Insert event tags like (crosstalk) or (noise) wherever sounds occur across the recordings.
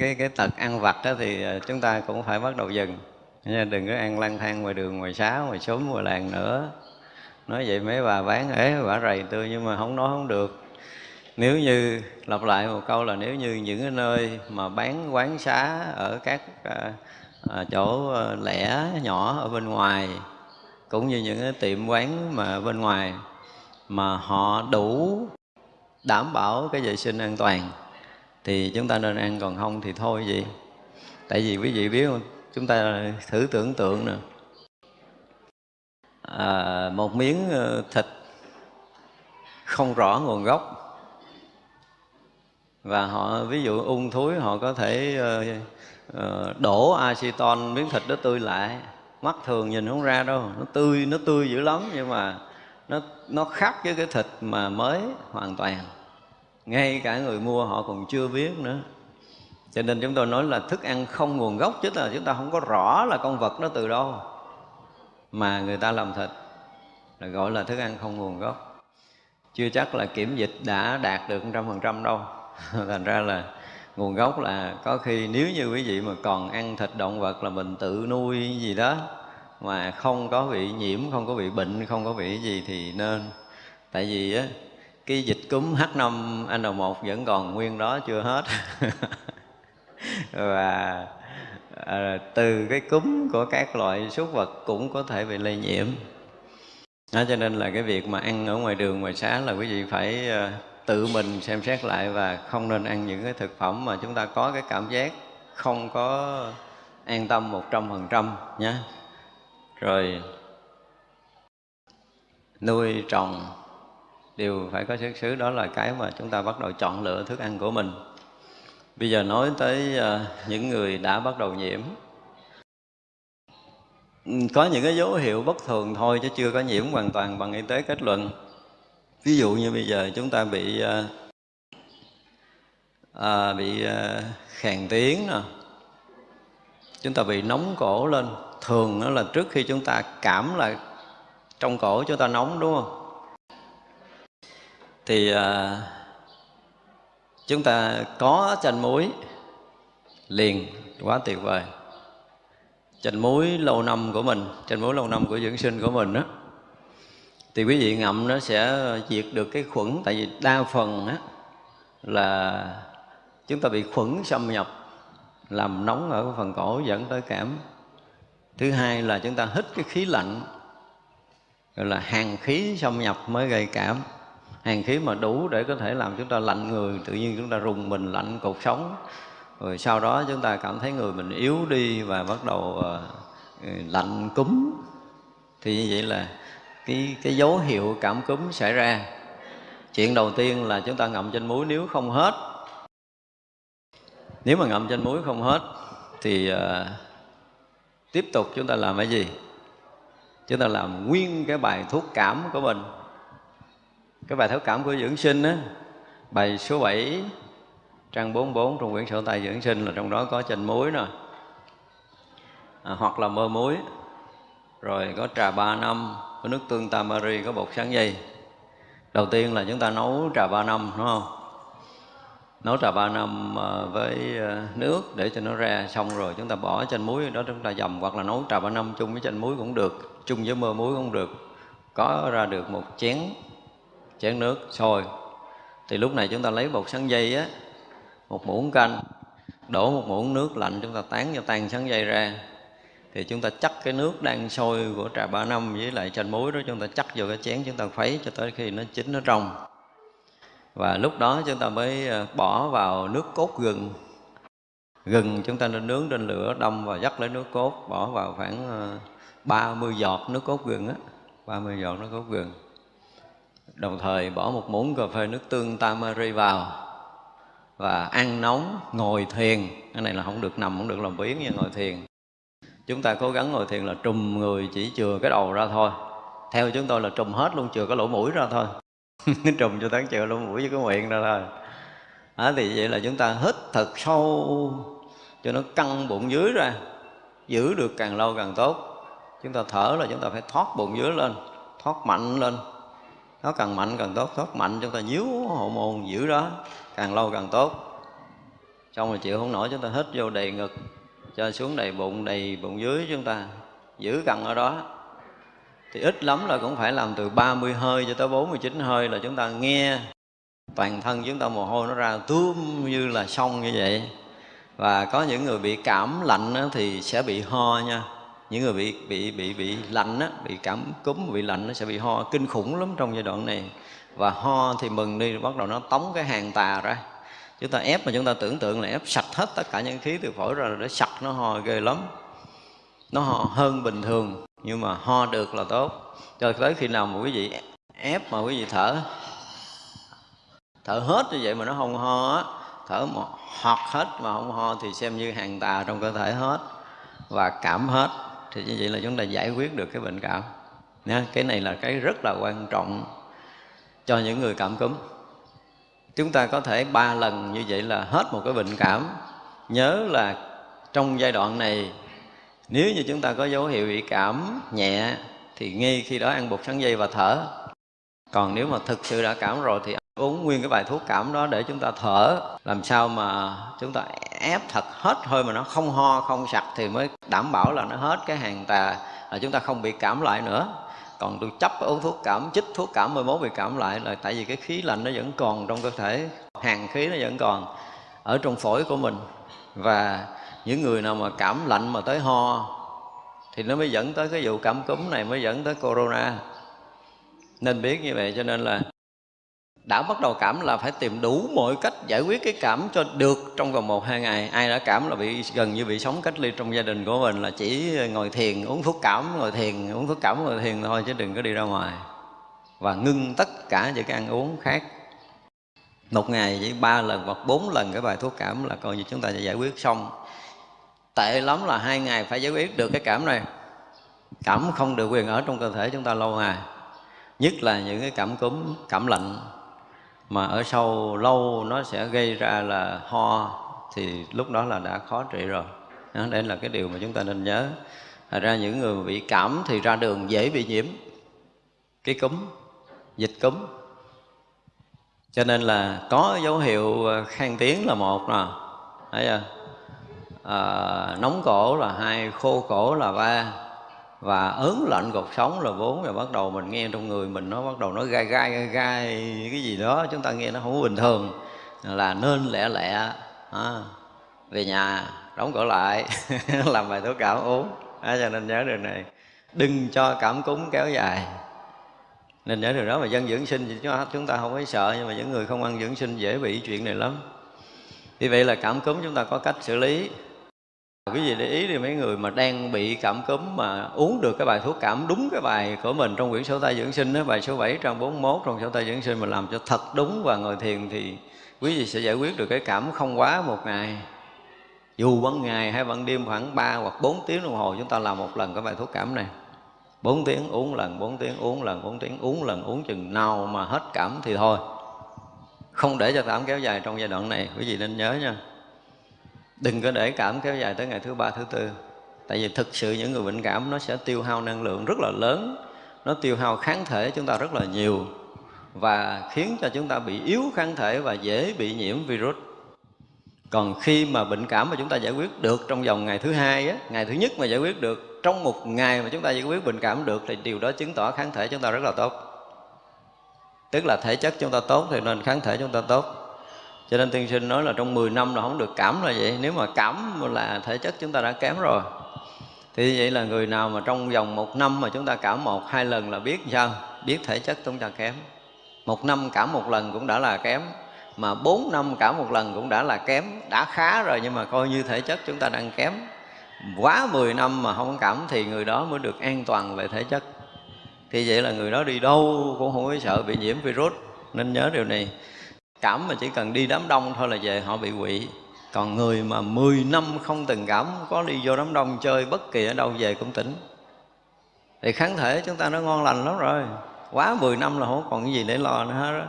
cái cái tật ăn vặt đó thì ờ, chúng ta cũng phải bắt đầu dừng. Nha đừng có ăn lang thang ngoài đường ngoài xá ngoài xóm ngoài làng nữa. Nói vậy mấy bà bán ế bả rầy tôi nhưng mà không nói không được. Nếu như lặp lại một câu là nếu như những cái nơi mà bán quán xá ở các à, à, chỗ lẻ nhỏ ở bên ngoài cũng như những cái tiệm quán mà bên ngoài mà họ đủ đảm bảo cái vệ sinh an toàn thì chúng ta nên ăn còn không thì thôi vậy. tại vì quý vị biết không chúng ta thử tưởng tượng nè. À, một miếng ờ, thịt không rõ nguồn gốc. Và họ ví dụ ung thúi họ có thể uh, uh, đổ aceton miếng thịt đó tươi lại. Mắt thường nhìn không ra đâu nó tươi nó tươi dữ lắm nhưng mà nó nó khác với cái thịt mà mới hoàn toàn ngay cả người mua họ còn chưa biết nữa. Cho nên chúng tôi nói là thức ăn không nguồn gốc, chứ là chúng ta không có rõ là con vật nó từ đâu. Mà người ta làm thịt, là gọi là thức ăn không nguồn gốc. Chưa chắc là kiểm dịch đã đạt được trăm phần trăm đâu. (laughs) Thành ra là nguồn gốc là có khi nếu như quý vị mà còn ăn thịt động vật là mình tự nuôi gì đó, mà không có bị nhiễm, không có bị bệnh, không có bị gì thì nên. Tại vì á cái dịch cúm H5N1 vẫn còn nguyên đó chưa hết. (laughs) Và à, từ cái cúm của các loại súc vật cũng có thể bị lây nhiễm. Đó, cho nên là cái việc mà ăn ở ngoài đường ngoài xá là quý vị phải à, tự mình xem xét lại và không nên ăn những cái thực phẩm mà chúng ta có cái cảm giác không có an tâm một trăm phần trăm nhé. Rồi nuôi trồng đều phải có xuất xứ đó là cái mà chúng ta bắt đầu chọn lựa thức ăn của mình. Bây giờ nói tới ờ, những người đã bắt đầu nhiễm. Ừ, có những cái dấu hiệu bất thường thôi chứ chưa có nhiễm hoàn toàn bằng y tế kết luận. Ví dụ như bây giờ chúng ta bị ờ, à, bị ờ, uh, khàn tiếng nè. Chúng ta bị nóng cổ lên. Thường đó là trước khi chúng ta cảm là trong cổ chúng ta nóng đúng không? Thì à, chúng ta có chanh muối liền quá tuyệt vời. Chanh muối lâu năm của mình chanh muối lâu năm của dưỡng sinh của mình đó thì quý vị ngậm nó sẽ diệt được cái khuẩn tại vì đa phần á là chúng ta bị khuẩn xâm nhập làm nóng ở phần cổ dẫn tới cảm. Thứ hai là chúng ta hít cái khí lạnh gọi là hàng khí xâm nhập mới gây cảm hàng khí mà đủ để có thể làm chúng ta lạnh người tự nhiên chúng ta rùng mình lạnh cột sống. Rồi sau đó chúng ta cảm thấy người mình yếu đi và bắt đầu uh, lạnh cúm. Thì như vậy là cái cái dấu hiệu cảm cúm xảy ra. Chuyện đầu tiên là chúng ta ngậm trên muối nếu không hết. Nếu mà ngậm trên muối không hết thì uh, tiếp tục chúng ta làm cái gì? Chúng ta làm nguyên cái bài thuốc cảm của mình cái bài thấu cảm của dưỡng sinh á bài số 7 trang 44 trong quyển sổ tay dưỡng sinh là trong đó có chanh muối nè. À, hoặc là mơ muối. Rồi có trà ba năm có nước tương tamari có bột sáng dây. Đầu tiên là chúng ta nấu trà ba năm đúng không? Nấu trà ba năm à, với à, nước để cho nó ra xong rồi chúng ta bỏ chanh muối đó chúng ta dầm hoặc là nấu trà ba năm chung với chanh muối cũng được chung với mơ muối cũng được. Có ra được một chén chén nước, sôi. Thì lúc này chúng ta lấy bột sắn dây á, một muỗng canh, đổ một muỗng nước lạnh chúng ta tán cho tan sắn dây ra. Thì chúng ta chắc cái nước đang sôi của trà ba năm với lại chanh muối đó, chúng ta chắc vào cái chén chúng ta khuấy cho tới khi nó chín, nó trong và lúc đó chúng ta mới ờ, bỏ vào nước cốt gừng. Gừng chúng ta nên nướng trên lửa đâm và dắt lấy nước cốt, bỏ vào khoảng ờ, 30 giọt nước cốt gừng á 30 giọt nước cốt gừng đồng thời bỏ một muỗng cà phê nước tương tamari vào và ăn nóng ngồi thiền. Cái này là không được nằm không được làm biến như ngồi thiền. Chúng ta cố gắng ngồi thiền là trùm người chỉ chừa cái đầu ra thôi. Theo chúng tôi là trùm hết luôn chừa cái lỗ mũi ra thôi. (laughs) Trùm cho tán chừa lỗ mũi với cái miệng ra thôi. À, thì vậy là chúng ta hít thật sâu cho nó căng bụng dưới ra. Giữ được càng lâu càng tốt. Chúng ta thở là chúng ta phải thoát bụng dưới lên thoát mạnh lên nó càng mạnh càng tốt thoát mạnh, chúng ta nhíu hậu môn giữ đó, càng lâu càng tốt. Xong rồi chịu không nổi, chúng ta hít vô đầy ngực, cho xuống đầy bụng đầy bụng dưới chúng ta, giữ căng ở đó. Thì ít lắm là cũng phải làm từ 30 hơi cho tới 49 hơi là chúng ta nghe toàn thân chúng ta mồ hôi nó ra tuôn như là sông như vậy. Và có những người bị cảm lạnh thì sẽ bị ho nha những người bị bị bị bị lạnh á, bị cảm cúm bị lạnh nó sẽ bị ho. Kinh khủng lắm trong giai đoạn này. Và ho thì mừng đi bắt đầu nó tống cái hàng tà ra. Chúng ta ép mà chúng ta tưởng tượng là ép sạch hết tất cả những khí từ phổi ra để sạch nó ho ghê lắm. Nó ho hơn bình thường nhưng mà ho được là tốt. Cho tới khi nào mà quý vị ép mà quý vị thở thở hết như vậy mà nó không ho á thở một hoặc hết mà không ho thì xem như hàng tà trong cơ thể hết và cảm hết thì như vậy là chúng ta giải quyết được cái bệnh cảm. Nha, cái này là cái rất là quan trọng cho những người cảm cúm. Chúng ta có thể ba lần như vậy là hết một cái bệnh cảm. Nhớ là trong giai đoạn này nếu như chúng ta có dấu hiệu bị cảm nhẹ thì ngay khi đó ăn bột sắn dây và thở. Còn nếu mà thực sự đã cảm rồi thì uống nguyên cái bài thuốc cảm đó để chúng ta thở làm sao mà chúng ta ép thật hết hơi mà nó không ho, không sặc thì mới đảm bảo là nó hết cái hàng tà, là chúng ta không bị cảm lại nữa. Còn tôi chấp uống thuốc cảm, chích thuốc cảm mới mốt bị cảm lại là tại vì cái khí lạnh nó vẫn còn trong cơ thể, hàng khí nó vẫn còn ở trong phổi của mình. Và những người nào mà cảm lạnh mà tới ho thì nó mới dẫn tới cái vụ cảm cúm này, mới dẫn tới corona. Nên biết như vậy cho nên là đã bắt đầu cảm là phải tìm đủ mọi cách giải quyết cái cảm cho được trong vòng một, hai ngày. Ai đã cảm là bị, gần như bị sống cách ly trong gia đình của mình là chỉ ngồi thiền, uống thuốc cảm, ngồi thiền, uống thuốc cảm, ngồi thiền thôi chứ đừng có đi ra ngoài. Và ngưng tất cả những cái ăn uống khác. Một ngày chỉ ba lần hoặc bốn lần cái bài thuốc cảm là coi như chúng ta sẽ giải quyết xong. Tệ lắm là hai ngày phải giải quyết được cái cảm này. Cảm không được quyền ở trong cơ thể chúng ta lâu ngày. Nhất là những cái cảm cúm, cảm lạnh mà ở sâu lâu nó sẽ gây ra là ho thì lúc đó là đã khó trị rồi. Đó, đây là cái điều mà chúng ta nên nhớ. Thật ra những người bị cảm thì ra đường dễ bị nhiễm. Cái cúm dịch cúm. Cho nên là có dấu hiệu à, khang tiếng là một nè. Thấy chưa? À, nóng cổ là hai khô cổ là ba và ớn lạnh cột sống là bốn rồi bắt đầu mình nghe trong người mình nó bắt đầu nó gai gai gai gai cái gì đó chúng ta nghe nó không bình thường. Là nên lẹ lẹ à, về nhà đóng cửa lại (laughs) làm bài thuốc cảm uống. À, cho nên nhớ điều này. Đừng cho cảm cúm kéo dài. Nên nhớ điều đó mà dân dưỡng sinh thì chúng ta không phải sợ nhưng mà những người không ăn dưỡng sinh dễ bị chuyện này lắm. Vì vậy là cảm cúm chúng ta có cách xử lý quý vị để ý thì mấy người mà đang bị cảm cúm mà uống được cái bài thuốc cảm đúng cái bài của mình trong quyển sổ tay dưỡng sinh đó, bài số 7 trang 41 trong sổ tay dưỡng sinh mà làm cho thật đúng và ngồi thiền thì quý vị sẽ giải quyết được cái cảm không quá một ngày. Dù ban ngày hay ban đêm khoảng 3 hoặc 4 tiếng đồng hồ chúng ta làm một lần cái bài thuốc cảm này. 4 tiếng uống lần, 4 tiếng uống lần, 4 tiếng uống lần, uống chừng nào mà hết cảm thì thôi. Không để cho cảm kéo dài trong giai đoạn này, quý vị nên nhớ nha đừng có để cảm kéo dài tới ngày thứ ba thứ tư. Tại vì thực sự những người bệnh cảm nó sẽ tiêu hao năng lượng rất là lớn. Nó tiêu hao kháng thể chúng ta rất là nhiều và khiến cho chúng ta bị yếu kháng thể và dễ bị nhiễm virus. Còn khi mà bệnh cảm mà chúng ta giải quyết được trong vòng ngày thứ hai á, ngày thứ nhất mà giải quyết được trong một ngày mà chúng ta giải quyết bệnh cảm được thì điều đó chứng tỏ kháng thể chúng ta rất là tốt. Tức là thể chất chúng ta tốt thì nên kháng thể chúng ta tốt cho nên tiên sinh nói là trong 10 năm là không được cảm là vậy. Nếu mà cảm là thể chất chúng ta đã kém rồi. Thì vậy là người nào mà trong vòng một năm mà chúng ta cảm một, hai lần là biết sao? Biết thể chất chúng ta kém. Một năm cảm một lần cũng đã là kém. Mà bốn năm cảm một lần cũng đã là kém. Đã khá rồi nhưng mà coi như thể chất chúng ta đang kém. Quá 10 năm mà không cảm thì người đó mới được an toàn về thể chất. Thì vậy là người đó đi đâu cũng không có sợ bị nhiễm virus. Nên nhớ điều này cảm mà chỉ cần đi đám đông thôi là về, họ bị quỵ. Còn người mà 10 năm không từng cảm có đi vô đám đông chơi bất kỳ ở đâu về cũng tỉnh. Thì kháng thể chúng ta nó ngon lành lắm rồi. Quá 10 năm là không còn cái gì để lo nữa hết đó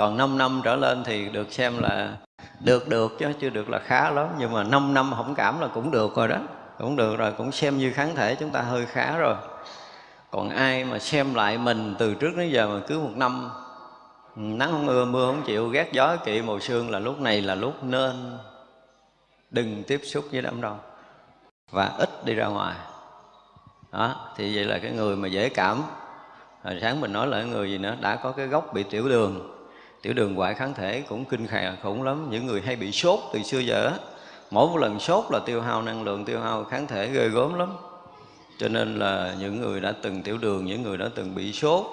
còn 5 năm trở lên thì được xem là được được chứ chưa được là khá lắm. Nhưng mà 5 năm không cảm là cũng được rồi đó. Cũng được rồi, cũng xem như kháng thể chúng ta hơi khá rồi. Còn ai mà xem lại mình từ trước đến giờ mà cứ một năm nắng không mưa mưa không chịu ghét gió kỵ mùa sương là lúc này là lúc nên. Đừng tiếp xúc với đám đông và ít đi ra ngoài. Đó thì vậy là cái người mà dễ cảm. Hồi sáng mình nói là người gì nữa? Đã có cái gốc bị tiểu đường. Tiểu đường ngoại kháng thể cũng kinh khè khủng lắm. Những người hay bị sốt từ xưa giờ mỗi một lần sốt là tiêu hao năng lượng tiêu hao kháng thể ghê gớm lắm. Cho nên là những người đã từng tiểu đường những người đã từng bị sốt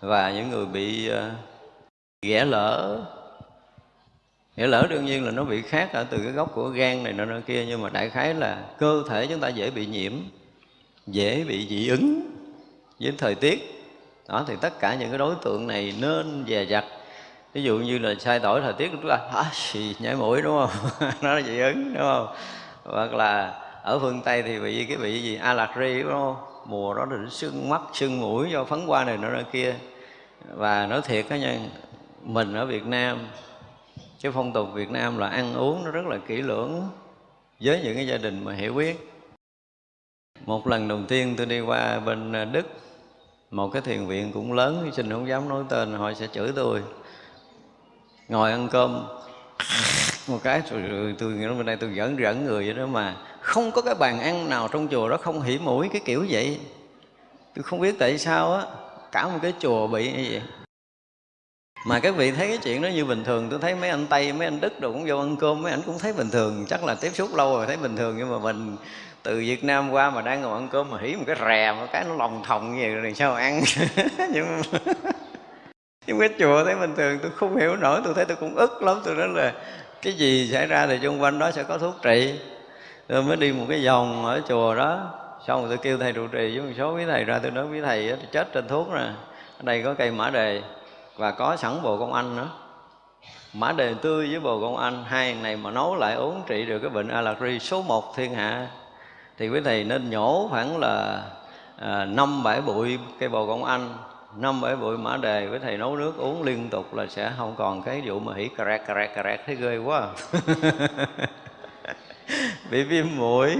và những người bị uh, ghẻ lỡ. Ghẻ lỡ đương nhiên là nó bị khác ở từ cái gốc của gan này nọ kia nhưng mà đại khái là cơ thể chúng ta dễ bị nhiễm dễ bị dị ứng với thời tiết. Đó thì tất cả những cái đối tượng này nên dè dặt. Ví dụ như là sai đổi thời tiết chúng ta à, xì nhảy mũi đúng không? (laughs) Nó là dị ứng đúng không? Hoặc là ở phương tây thì bị cái bị gì allergy đúng không? Mùa đó là sưng mắt sưng mũi do phấn qua này nọ nọ kia. Và nói thiệt đó nha mình ở việt nam cái phong tục việt nam là ăn uống nó rất là kỹ lưỡng với những cái gia đình mà hiểu biết. Một lần đầu tiên tôi đi qua bên đức, một cái thiền viện cũng lớn, xin không dám nói tên, họ sẽ chửi tôi. Ngồi ăn cơm, (laughs) một cái rồi tôi nghĩ bên đây tôi dẫn dẫn người vậy đó mà, không có cái bàn ăn nào trong chùa đó không hỉ mũi cái kiểu vậy. Tôi không biết tại sao á, cả một cái chùa bị như vậy mà các vị thấy cái chuyện đó như bình thường, tôi thấy mấy anh tây, mấy anh đức đồ cũng vô ăn cơm, mấy anh cũng thấy bình thường. Chắc là tiếp xúc lâu rồi thấy bình thường, nhưng mà mình từ Việt Nam qua mà đang ngồi ăn cơm mà hỉ một cái rè, một cái nó lòng thòng như vậy rồi sao ăn? (laughs) Nhưng (laughs) nhưng cái chùa thấy bình thường, tôi không hiểu nổi, tôi thấy tôi cũng ức lắm. Tôi nói là cái gì xảy ra thì xung quanh đó sẽ có thuốc trị. Tôi mới đi một cái vòng ở chùa đó, xong rồi tôi kêu thầy trụ trì với một số quý thầy ra, tôi nói quý thầy chết trên thuốc nè, ở đây có cây mã đề và có sẵn bồ công anh nữa. Mã đề tươi với bồ công anh hai này mà nấu lại uống trị được cái bệnh allergy số 1 thiên hạ. Thì quý thầy nên nhổ khoảng là à, năm bảy bụi cây bồ công anh năm bảy bụi mã đề với thầy nấu nước uống liên tục là sẽ không còn cái vụ mà hỉ cà rạc cà rạc cà rạc thấy ghê quá à. (laughs) bị viêm mũi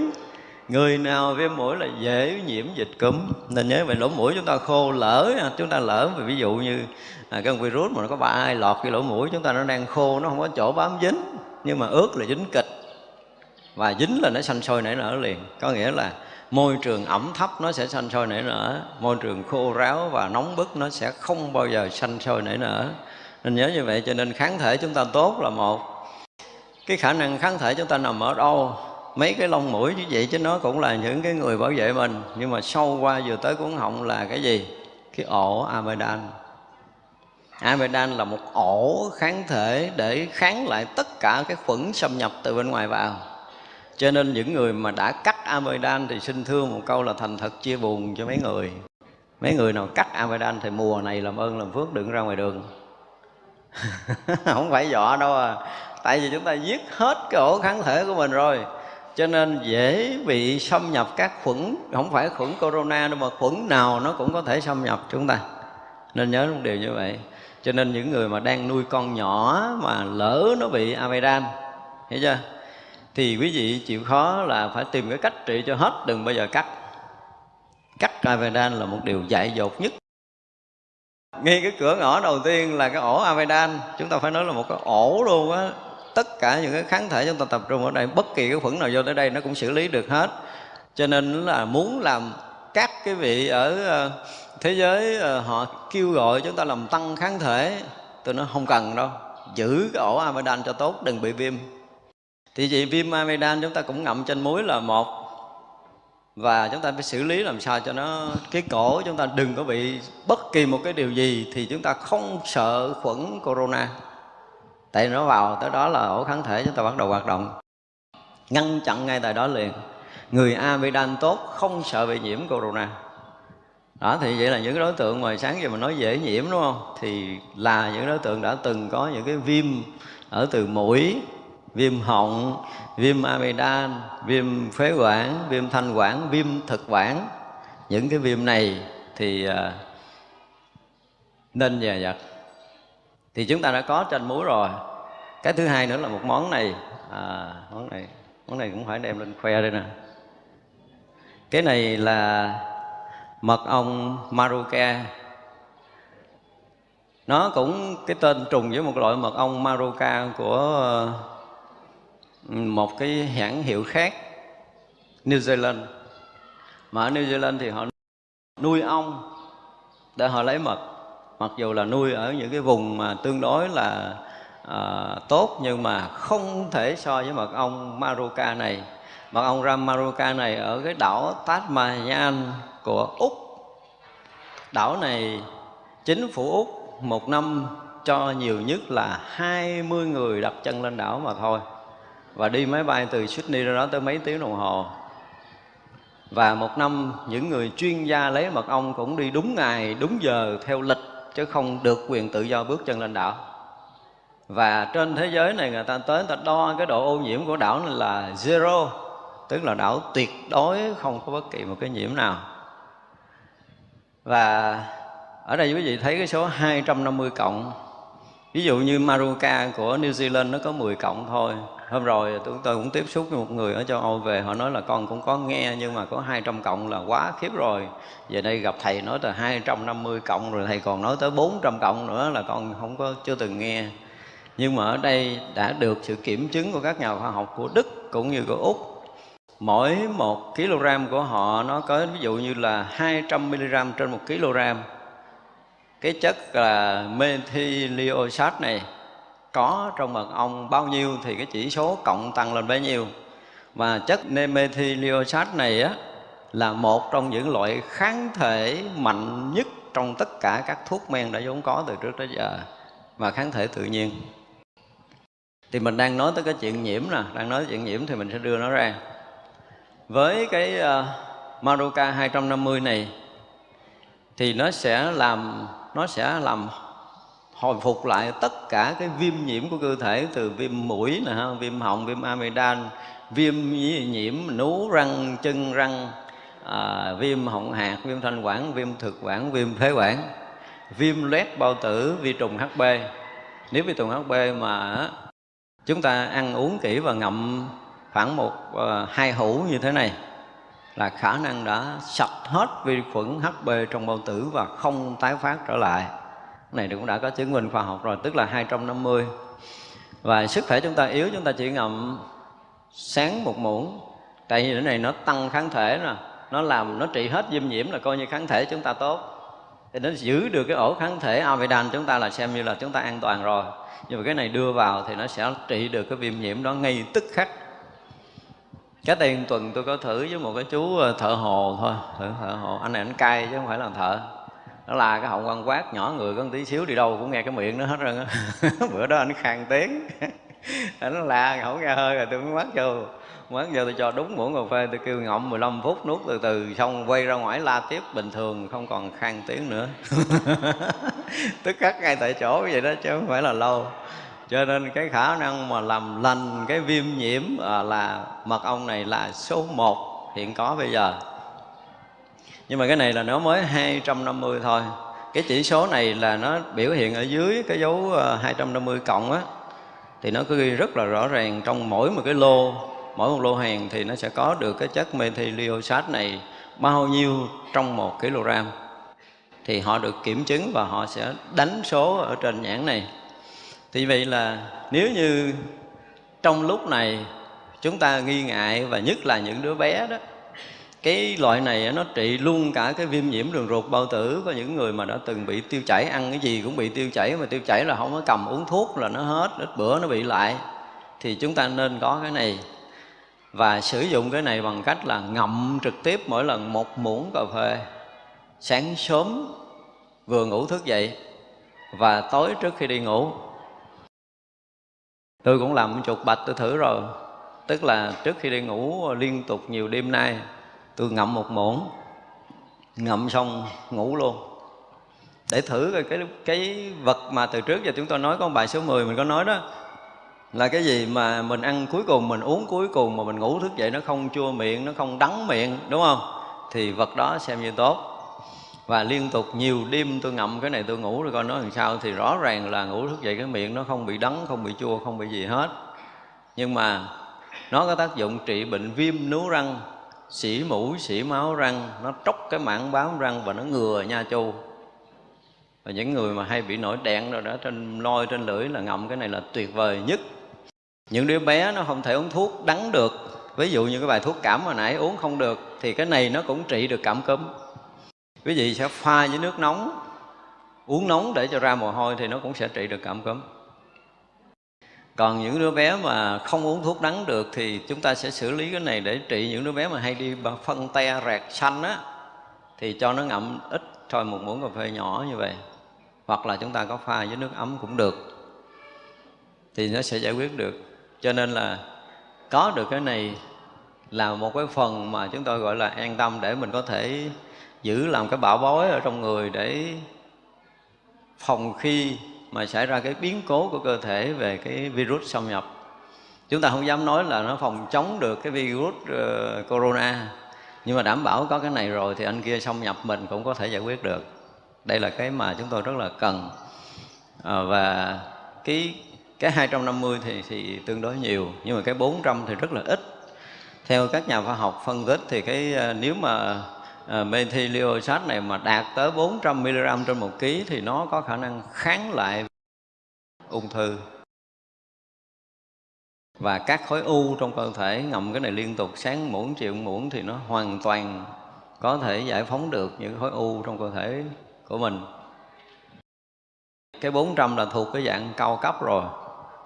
người nào viêm mũi là dễ nhiễm dịch cúm. Nên nhớ về lỗ mũi chúng ta khô lỡ à, chúng ta lỡ ví dụ như à, cái virus mà nó có ba ai lọt cái lỗ mũi chúng ta nó đang khô nó không có chỗ bám dính nhưng mà ướt là dính kịch. Và dính là nó xanh sôi nảy nở liền. Có nghĩa là môi trường ẩm thấp nó sẽ xanh sôi nảy nở môi trường khô ráo và nóng bức nó sẽ không bao giờ xanh sôi nảy nở. Nên nhớ như vậy cho nên kháng thể chúng ta tốt là một. Cái khả năng kháng thể chúng ta nằm ở đâu? Mấy cái lông mũi như vậy chứ nó cũng là những cái người bảo vệ mình. Nhưng mà sâu qua vừa tới cuốn họng là cái gì? Cái ổ amidan amidan là một ổ kháng thể để kháng lại tất cả cái khuẩn xâm nhập từ bên ngoài vào. Cho nên những người mà đã cắt amidan thì xin thưa một câu là thành thật chia buồn cho mấy người. Mấy người nào cắt amidan thì mùa này làm ơn làm phước đừng ra ngoài đường. (laughs) Không phải dọa đâu à. Tại vì chúng ta giết hết cái ổ kháng thể của mình rồi cho nên dễ bị xâm nhập các khuẩn, không phải khuẩn corona đâu, mà khuẩn nào nó cũng có thể xâm nhập chúng ta. Nên nhớ một điều như vậy. Cho nên những người mà đang nuôi con nhỏ mà lỡ nó bị amidan hiểu chưa? Thì quý vị chịu khó là phải tìm cái cách trị cho hết, đừng bao giờ cắt. Cắt amidan là một điều dại dột nhất. Ngay cái cửa ngõ đầu tiên là cái ổ amidan chúng ta phải nói là một cái ổ luôn á tất cả những cái kháng thể chúng ta tập trung ở đây, bất kỳ cái khuẩn nào vô tới đây nó cũng xử lý được hết. Cho nên là muốn làm các cái vị ở ờ, thế giới ờ, họ kêu gọi chúng ta làm tăng kháng thể, tôi nói không cần đâu, giữ cái ổ amidan cho tốt, đừng bị viêm. Thì vậy viêm amidan chúng ta cũng ngậm trên muối là một, và chúng ta phải xử lý làm sao cho nó, cái cổ chúng ta đừng có bị bất kỳ một cái điều gì thì chúng ta không sợ khuẩn corona tại nó vào tới đó là ổ kháng thể chúng ta bắt đầu hoạt động. Ngăn chặn ngay tại đó liền. Người amidan tốt không sợ bị nhiễm corona. Đó, thì vậy là những đối tượng mà sáng giờ mình nói dễ nhiễm, đúng không? Thì là những đối tượng đã từng có những cái viêm ở từ mũi, viêm họng, viêm amidan viêm phế quản, viêm thanh quản, viêm thực quản. Những cái viêm này thì à, nên dè dặt thì chúng ta đã có trên muối rồi. Cái thứ hai nữa là một món này. À, món này món này cũng phải đem lên khoe đây nè. Cái này là mật ong maruca nó cũng cái tên trùng với một loại mật ong maruca của một cái hãng hiệu khác New Zealand. Mà ở New Zealand thì họ nuôi ong để họ lấy mật mặc dù là nuôi ở những cái vùng mà tương đối là à, tốt nhưng mà không thể so với mật ong Maruka này. Mật ong Ram Maruka này ở cái đảo Tasmanian của Úc. Đảo này chính phủ Úc một năm cho nhiều nhất là 20 người đặt chân lên đảo mà thôi. Và đi máy bay từ Sydney ra đó tới mấy tiếng đồng hồ. Và một năm những người chuyên gia lấy mật ong cũng đi đúng ngày đúng giờ theo lịch chứ không được quyền tự do bước chân lên đảo. Và trên thế giới này người ta tới, người ta đo cái độ ô nhiễm của đảo này là zero, tức là đảo tuyệt đối không có bất kỳ một cái nhiễm nào. Và ở đây quý vị thấy cái số 250 cộng ví dụ như Maruka của New Zealand nó có 10 cộng thôi. Hôm rồi chúng tôi cũng tiếp xúc với một người ở châu Âu về, họ nói là con cũng có nghe, nhưng mà có 200 cộng là quá khiếp rồi. Về đây gặp thầy nói là 250 cộng, rồi thầy còn nói tới 400 cộng nữa là con không có, chưa từng nghe. Nhưng mà ở đây đã được sự kiểm chứng của các nhà khoa học của Đức cũng như của Úc. Mỗi một kg của họ nó có ví dụ như là 200 mg trên một kg cái chất là methylioxat này có trong mật ong bao nhiêu thì cái chỉ số cộng tăng lên bấy nhiêu. Và chất methylioxat này á là một trong những loại kháng thể mạnh nhất trong tất cả các thuốc men đã vốn có từ trước tới giờ và kháng thể tự nhiên. Thì mình đang nói tới cái chuyện nhiễm nè đang nói chuyện nhiễm thì mình sẽ đưa nó ra. Với cái uh, Maruka 250 này thì nó sẽ làm nó sẽ làm hồi phục lại tất cả cái viêm nhiễm của cơ thể từ viêm mũi nè ha, viêm họng, viêm amidan, viêm nhiễm nú răng, chân răng, à, viêm họng hạt, viêm thanh quản, viêm thực quản, viêm phế quản, viêm loét bao tử, vi trùng HB. Nếu vi trùng HB mà chúng ta ăn uống kỹ và ngậm khoảng một uh, hai hũ như thế này là khả năng đã sạch hết vi khuẩn HB trong bao tử và không tái phát trở lại. Này cũng đã có chứng minh khoa học rồi, tức là 250 và sức khỏe chúng ta yếu, chúng ta chỉ ngậm sáng một muỗng. Tại vì cái này nó tăng kháng thể nè, nó làm, nó trị hết viêm nhiễm là coi như kháng thể chúng ta tốt. Thì nó giữ được cái ổ kháng thể amidan chúng ta là xem như là chúng ta an toàn rồi. Nhưng mà cái này đưa vào thì nó sẽ trị được cái viêm nhiễm đó ngay tức khắc cái tiền tuần tôi có thử với một cái chú ờ, thợ hồ thôi. Thợ thợ hồ. Anh này anh cay chứ không phải là thợ. Nó là cái họng quan quát, nhỏ người có một tí xíu đi đâu cũng nghe cái miệng nó hết rồi (laughs) bữa đó anh khang tiếng. (laughs) Anh la không nghe hơi rồi tôi mới mắc vô. Mắc vô tôi cho đúng muỗng cà phê, tôi kêu ngậm 15 phút nuốt từ từ, xong quay ra ngoài la tiếp bình thường, không còn khang tiếng nữa. (laughs) Tức khắc ngay tại chỗ vậy đó chứ không phải là lâu cho nên cái khả năng mà làm lành cái viêm nhiễm à, là mật ong này là số 1 hiện có bây giờ. Nhưng mà cái này là nó mới 250 thôi. Cái chỉ số này là nó biểu hiện ở dưới cái dấu à, 250 cộng á thì nó cứ ghi rất là rõ ràng trong mỗi một cái lô. Mỗi một lô hàng thì nó sẽ có được cái chất methylioxat này bao nhiêu trong một kg thì họ được kiểm chứng và họ sẽ đánh số ở trên nhãn này thì vậy là nếu như trong lúc này chúng ta nghi ngại và nhất là những đứa bé đó, cái loại này nó trị luôn cả cái viêm nhiễm đường ruột, bao tử có những người mà đã từng bị tiêu chảy, ăn cái gì cũng bị tiêu chảy, mà tiêu chảy là không có cầm uống thuốc là nó hết, ít bữa nó bị lại. Thì chúng ta nên có cái này và sử dụng cái này bằng cách là ngậm trực tiếp mỗi lần một muỗng cà phê. Sáng sớm vừa ngủ thức dậy và tối trước khi đi ngủ tôi cũng làm chục bạch tôi thử rồi. Tức là trước khi đi ngủ, liên tục nhiều đêm nay, tôi ngậm một muỗng, ngậm xong ngủ luôn. Để thử cái cái cái vật mà từ trước giờ chúng tôi nói, có bài số 10 mình có nói đó, là cái gì mà mình ăn cuối cùng, mình uống cuối cùng mà mình ngủ thức dậy nó không chua miệng, nó không đắng miệng, đúng không? Thì vật đó xem như tốt và liên tục nhiều đêm tôi ngậm cái này tôi ngủ rồi coi nó làm sao. Thì rõ ràng là ngủ thức dậy cái miệng nó không bị đắng, không bị chua, không bị gì hết. Nhưng mà nó có tác dụng trị bệnh viêm nướu răng, xỉ mũi xỉ máu răng. Nó tróc cái mảng bám răng và nó ngừa nha chu. Và những người mà hay bị nổi đèn rồi đó, trên lôi, trên lưỡi là ngậm cái này là tuyệt vời nhất. Những đứa bé nó không thể uống thuốc đắng được. Ví dụ như cái bài thuốc cảm hồi nãy, uống không được, thì cái này nó cũng trị được cảm cúm quý vị sẽ pha với nước nóng, uống nóng để cho ra mồ hôi thì nó cũng sẽ trị được cảm cúm. Còn những đứa bé mà không uống thuốc đắng được thì chúng ta sẽ xử lý cái này để trị những đứa bé mà hay đi phân te rạc xanh á, thì cho nó ngậm ít thôi, một muỗng cà phê nhỏ như vậy. Hoặc là chúng ta có pha với nước ấm cũng được, thì nó sẽ giải quyết được. Cho nên là có được cái này là một cái phần mà chúng tôi gọi là an tâm để mình có thể giữ làm cái bảo bối ở trong người để phòng khi mà xảy ra cái biến cố của cơ thể về cái virus xâm nhập. Chúng ta không dám nói là nó phòng chống được cái virus uh, corona nhưng mà đảm bảo có cái này rồi thì anh kia xâm nhập mình cũng có thể giải quyết được. Đây là cái mà chúng tôi rất là cần. À, và cái cái 250 thì thì tương đối nhiều nhưng mà cái 400 thì rất là ít. Theo các nhà khoa học phân tích thì cái ờ, nếu mà Ờ, methylioxate này mà đạt tới 400 mg trên một ký thì nó có khả năng kháng lại ung thư. Và các khối u trong cơ thể ngậm cái này liên tục, sáng muỗng, chiều muỗng thì nó hoàn toàn có thể giải phóng được những khối u trong cơ thể của mình. Cái 400 là thuộc cái dạng cao cấp rồi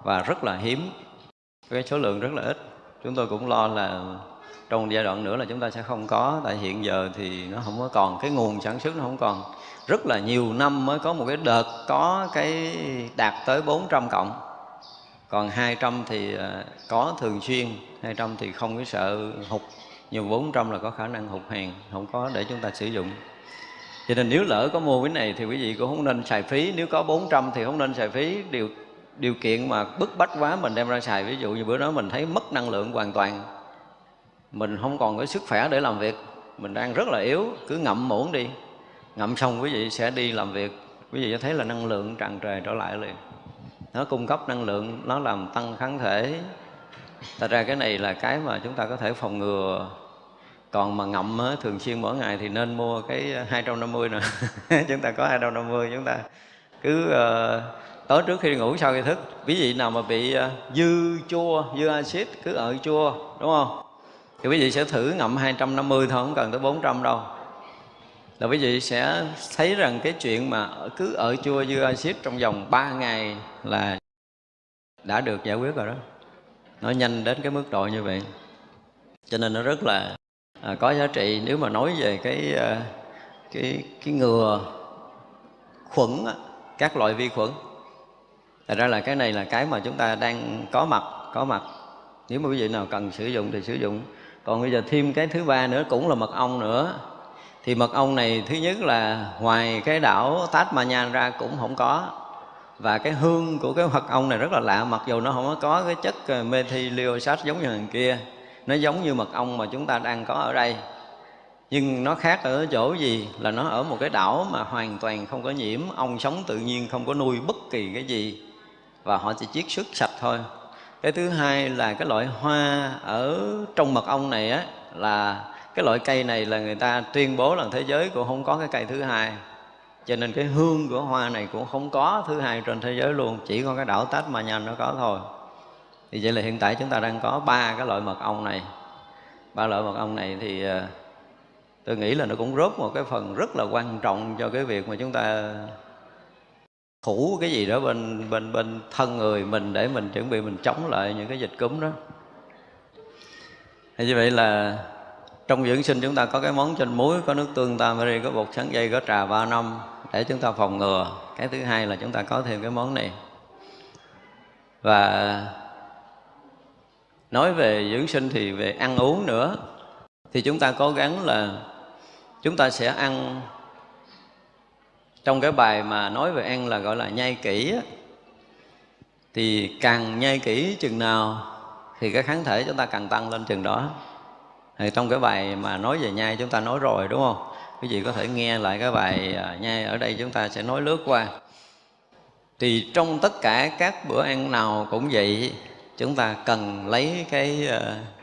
và rất là hiếm. Cái số lượng rất là ít. Chúng tôi cũng lo là trong giai đoạn nữa là chúng ta sẽ không có, tại hiện giờ thì nó không có còn, cái nguồn sản xuất nó không còn. Rất là nhiều năm mới có một cái đợt có cái đạt tới 400 cộng còn 200 thì ờ, có thường xuyên 200 thì không có sợ hụt. Nhưng 400 là có khả năng hụt hàng, không có để chúng ta sử dụng. Cho nên nếu lỡ có mua cái này thì quý vị cũng không nên xài phí. Nếu có 400 thì không nên xài phí. Điều điều kiện mà bức bách quá mình đem ra xài. Ví dụ như bữa đó mình thấy mất năng lượng hoàn toàn mình không còn cái sức khỏe để làm việc. Mình đang rất là yếu cứ ngậm muỗng đi. Ngậm xong quý vị sẽ đi làm việc. Quý vị sẽ thấy là năng lượng tràn trề trở lại liền. Nó cung cấp năng lượng nó làm tăng kháng thể. Thật ra cái này là cái mà chúng ta có thể phòng ngừa. Còn mà ngậm á, thường xuyên mỗi ngày thì nên mua cái 250 nè (laughs) chúng ta có 250 chúng ta cứ uh, tối trước khi ngủ sau khi thức. Quý vị nào mà bị uh, dư chua dư axit cứ ở chua đúng không? Thì quý vị sẽ thử ngậm 250 thôi không cần tới 400 đâu. Là quý vị sẽ thấy rằng cái chuyện mà cứ ở chua dư axit trong vòng 3 ngày là đã được giải quyết rồi đó. Nó nhanh đến cái mức độ như vậy. Cho nên nó rất là à, có giá trị nếu mà nói về cái à, cái cái ngừa khuẩn các loại vi khuẩn. Thật ra là cái này là cái mà chúng ta đang có mặt có mặt. Nếu mà quý vị nào cần sử dụng thì sử dụng còn bây giờ thêm cái thứ ba nữa, cũng là mật ong nữa. Thì mật ong này thứ nhất là ngoài cái đảo Tasmania ra cũng không có. Và cái hương của cái mật ong này rất là lạ, mặc dù nó không có cái chất ờ, methylioxat giống như thằng kia, nó giống như mật ong mà chúng ta đang có ở đây. Nhưng nó khác ở chỗ gì là nó ở một cái đảo mà hoàn toàn không có nhiễm, ong sống tự nhiên không có nuôi bất kỳ cái gì. Và họ chỉ chiết xuất sạch thôi cái thứ hai là cái loại hoa ở trong mật ong này á, là cái loại cây này là người ta tuyên bố là thế giới cũng không có cái cây thứ hai. Cho nên cái hương của hoa này cũng không có thứ hai trên thế giới luôn, chỉ có cái đảo tách mà nhanh nó có thôi. Thì vậy là hiện tại chúng ta đang có ba cái loại mật ong này. Ba loại mật ong này thì ờ, tôi nghĩ là nó cũng góp một cái phần rất là quan trọng cho cái việc mà chúng ta thủ cái gì đó bên bên bên thân người mình để mình chuẩn bị mình chống lại những cái dịch cúm đó. Thì như vậy là trong dưỡng sinh chúng ta có cái món chanh muối, có nước tương tamari có bột sắn dây, có trà ba năm để chúng ta phòng ngừa. Cái thứ hai là chúng ta có thêm cái món này. Và nói về dưỡng sinh thì về ăn uống nữa, thì chúng ta cố gắng là chúng ta sẽ ăn trong cái bài mà nói về ăn là gọi là nhai kỹ thì càng nhai kỹ chừng nào thì cái kháng thể chúng ta càng tăng lên chừng đó. Thì trong cái bài mà nói về nhai chúng ta nói rồi đúng không? Quý vị có thể nghe lại cái bài à, nhai ở đây chúng ta sẽ nói lướt qua. Thì trong tất cả các bữa ăn nào cũng vậy chúng ta cần lấy cái à,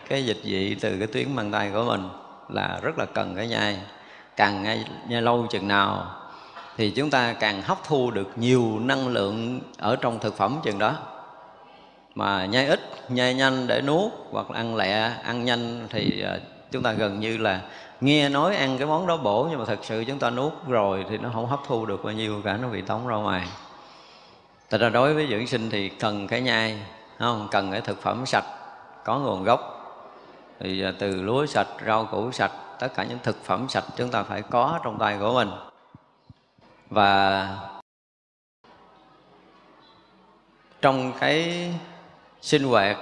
cái dịch vị từ cái tuyến mang tay của mình là rất là cần cái nhai. Càng nhai, nhai lâu chừng nào thì chúng ta càng hấp thu được nhiều năng lượng ở trong thực phẩm chừng đó. Mà nhai ít, nhai nhanh để nuốt hoặc là ăn lẹ, ăn nhanh thì ờ, chúng ta gần như là nghe nói ăn cái món đó bổ nhưng mà thật sự chúng ta nuốt rồi thì nó không hấp thu được bao nhiêu cả, nó bị tống ra ngoài. Thật ra đối với dưỡng sinh thì cần cái nhai không? Cần cái thực phẩm sạch, có nguồn gốc. Thì ờ, từ lúa sạch, rau củ sạch, tất cả những thực phẩm sạch chúng ta phải có trong tay của mình và trong cái sinh hoạt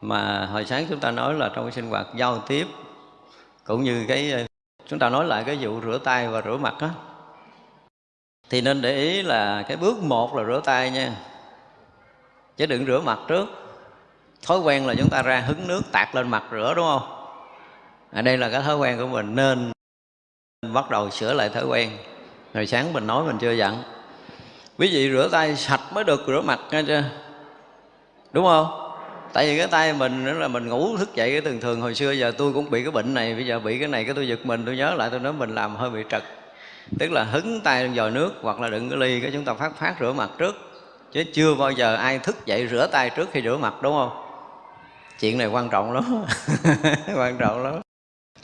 mà hồi sáng chúng ta nói là trong cái sinh hoạt giao tiếp cũng như cái chúng ta nói lại cái vụ rửa tay và rửa mặt á thì nên để ý là cái bước một là rửa tay nha. Chứ đừng rửa mặt trước. Thói quen là chúng ta ra hứng nước tạt lên mặt rửa đúng không? À, đây là cái thói quen của mình nên bắt đầu sửa lại thói quen hồi sáng mình nói mình chưa dặn quý vị rửa tay sạch mới được rửa mặt nghe chưa? Đúng không? Tại vì cái tay mình nữa là mình ngủ thức dậy cái thường thường. Hồi xưa giờ tôi cũng bị cái bệnh này, bây giờ bị cái này, cái tôi giật mình, tôi nhớ lại, tôi nói mình làm hơi bị trật. Tức là hứng tay lên vòi nước hoặc là đựng cái ly, cái chúng ta phát phát rửa mặt trước. Chứ chưa bao giờ ai thức dậy rửa tay trước khi rửa mặt, đúng không? Chuyện này quan trọng lắm. (laughs) Quan trọng lắm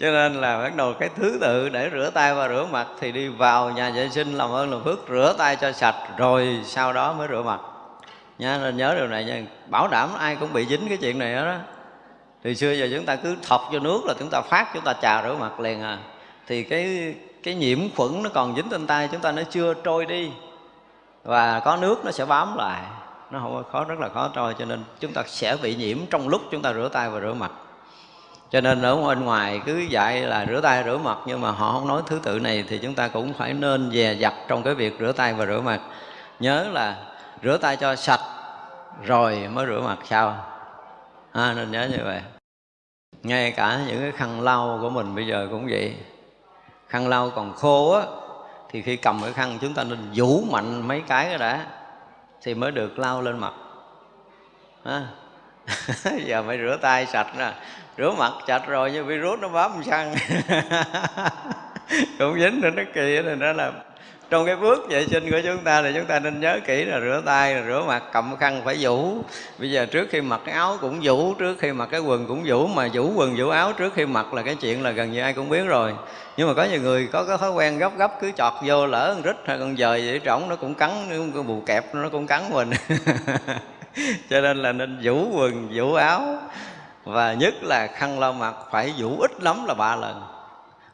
cho nên là bắt đầu cái thứ tự để rửa tay và rửa mặt thì đi vào nhà vệ sinh làm ơn làm phước, rửa tay cho sạch, rồi sau đó mới rửa mặt. Nha nên nhớ điều này nha. Bảo đảm ai cũng bị dính cái chuyện này đó thì xưa giờ chúng ta cứ thọc vô nước là chúng ta phát, chúng ta chà rửa mặt liền à. Thì cái cái nhiễm khuẩn nó còn dính trên tay, chúng ta nó chưa trôi đi. Và có nước nó sẽ bám lại. Nó không khó, rất là khó trôi, cho nên chúng ta sẽ bị nhiễm trong lúc chúng ta rửa tay và rửa mặt cho nên ở bên ngoài cứ dạy là rửa tay rửa mặt nhưng mà họ không nói thứ tự này thì chúng ta cũng phải nên dè dặt trong cái việc rửa tay và rửa mặt. Nhớ là rửa tay cho sạch rồi mới rửa mặt sau. À, nên nhớ như vậy. Ngay cả những cái khăn lau của mình bây giờ cũng vậy. Khăn lau còn khô á thì khi cầm cái khăn chúng ta nên vũ mạnh mấy cái đó đã thì mới được lau lên mặt. À. (laughs) giờ phải rửa tay sạch nè rửa mặt sạch rồi nhưng virus nó bám xăng. (laughs) Cũng dính nữa nó kỳ rồi đó là trong cái bước vệ sinh của chúng ta thì chúng ta nên nhớ kỹ là rửa tay, là rửa mặt, cầm khăn phải vũ. Bây giờ trước khi mặc cái áo cũng vũ, trước khi mặc cái quần cũng vũ, mà vũ quần vũ áo trước khi mặc là cái chuyện là gần như ai cũng biết rồi. Nhưng mà có nhiều người có cái thói quen gấp gấp cứ chọt vô lỡ con rít hay con dời vậy, trỏng nó cũng cắn, cái bù kẹp nó cũng cắn mình. (laughs) Cho nên là nên vũ quần, vũ áo và nhất là khăn lau mặt phải vũ ít lắm là ba lần.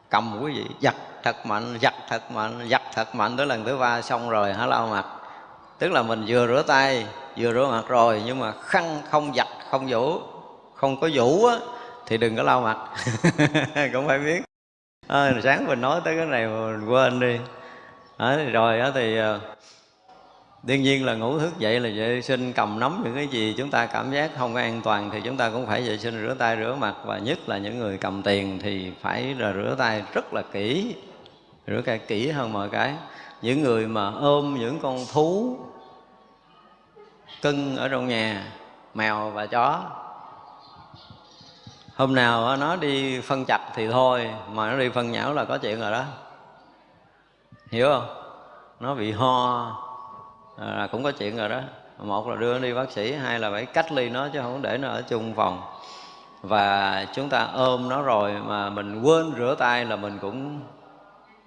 Cầm quý vị giặt thật mạnh giặt thật mạnh giặt thật mạnh tới lần thứ ba xong rồi hả lau mặt? Tức là mình vừa rửa tay vừa rửa mặt rồi nhưng mà khăn không giặt không vũ không có vũ á thì đừng có lau mặt. (laughs) Cũng phải biết. À, sáng mình nói tới cái này mình quên đi. À, rồi á thì ờ, đương nhiên là ngủ thức dậy là vệ sinh, cầm nắm những cái gì chúng ta cảm giác không có an toàn thì chúng ta cũng phải vệ sinh rửa tay, rửa mặt. Và nhất là những người cầm tiền thì phải là rửa tay rất là kỹ, rửa tay kỹ hơn mọi cái. Những người mà ôm những con thú cưng ở trong nhà, mèo và chó, hôm nào nó đi phân chặt thì thôi, mà nó đi phân nhão là có chuyện rồi đó. Hiểu không? Nó bị ho là cũng có chuyện rồi đó. Một là đưa nó đi bác sĩ hai là phải cách ly nó chứ không để nó ở chung phòng. Và chúng ta ôm nó rồi mà mình quên rửa tay là mình cũng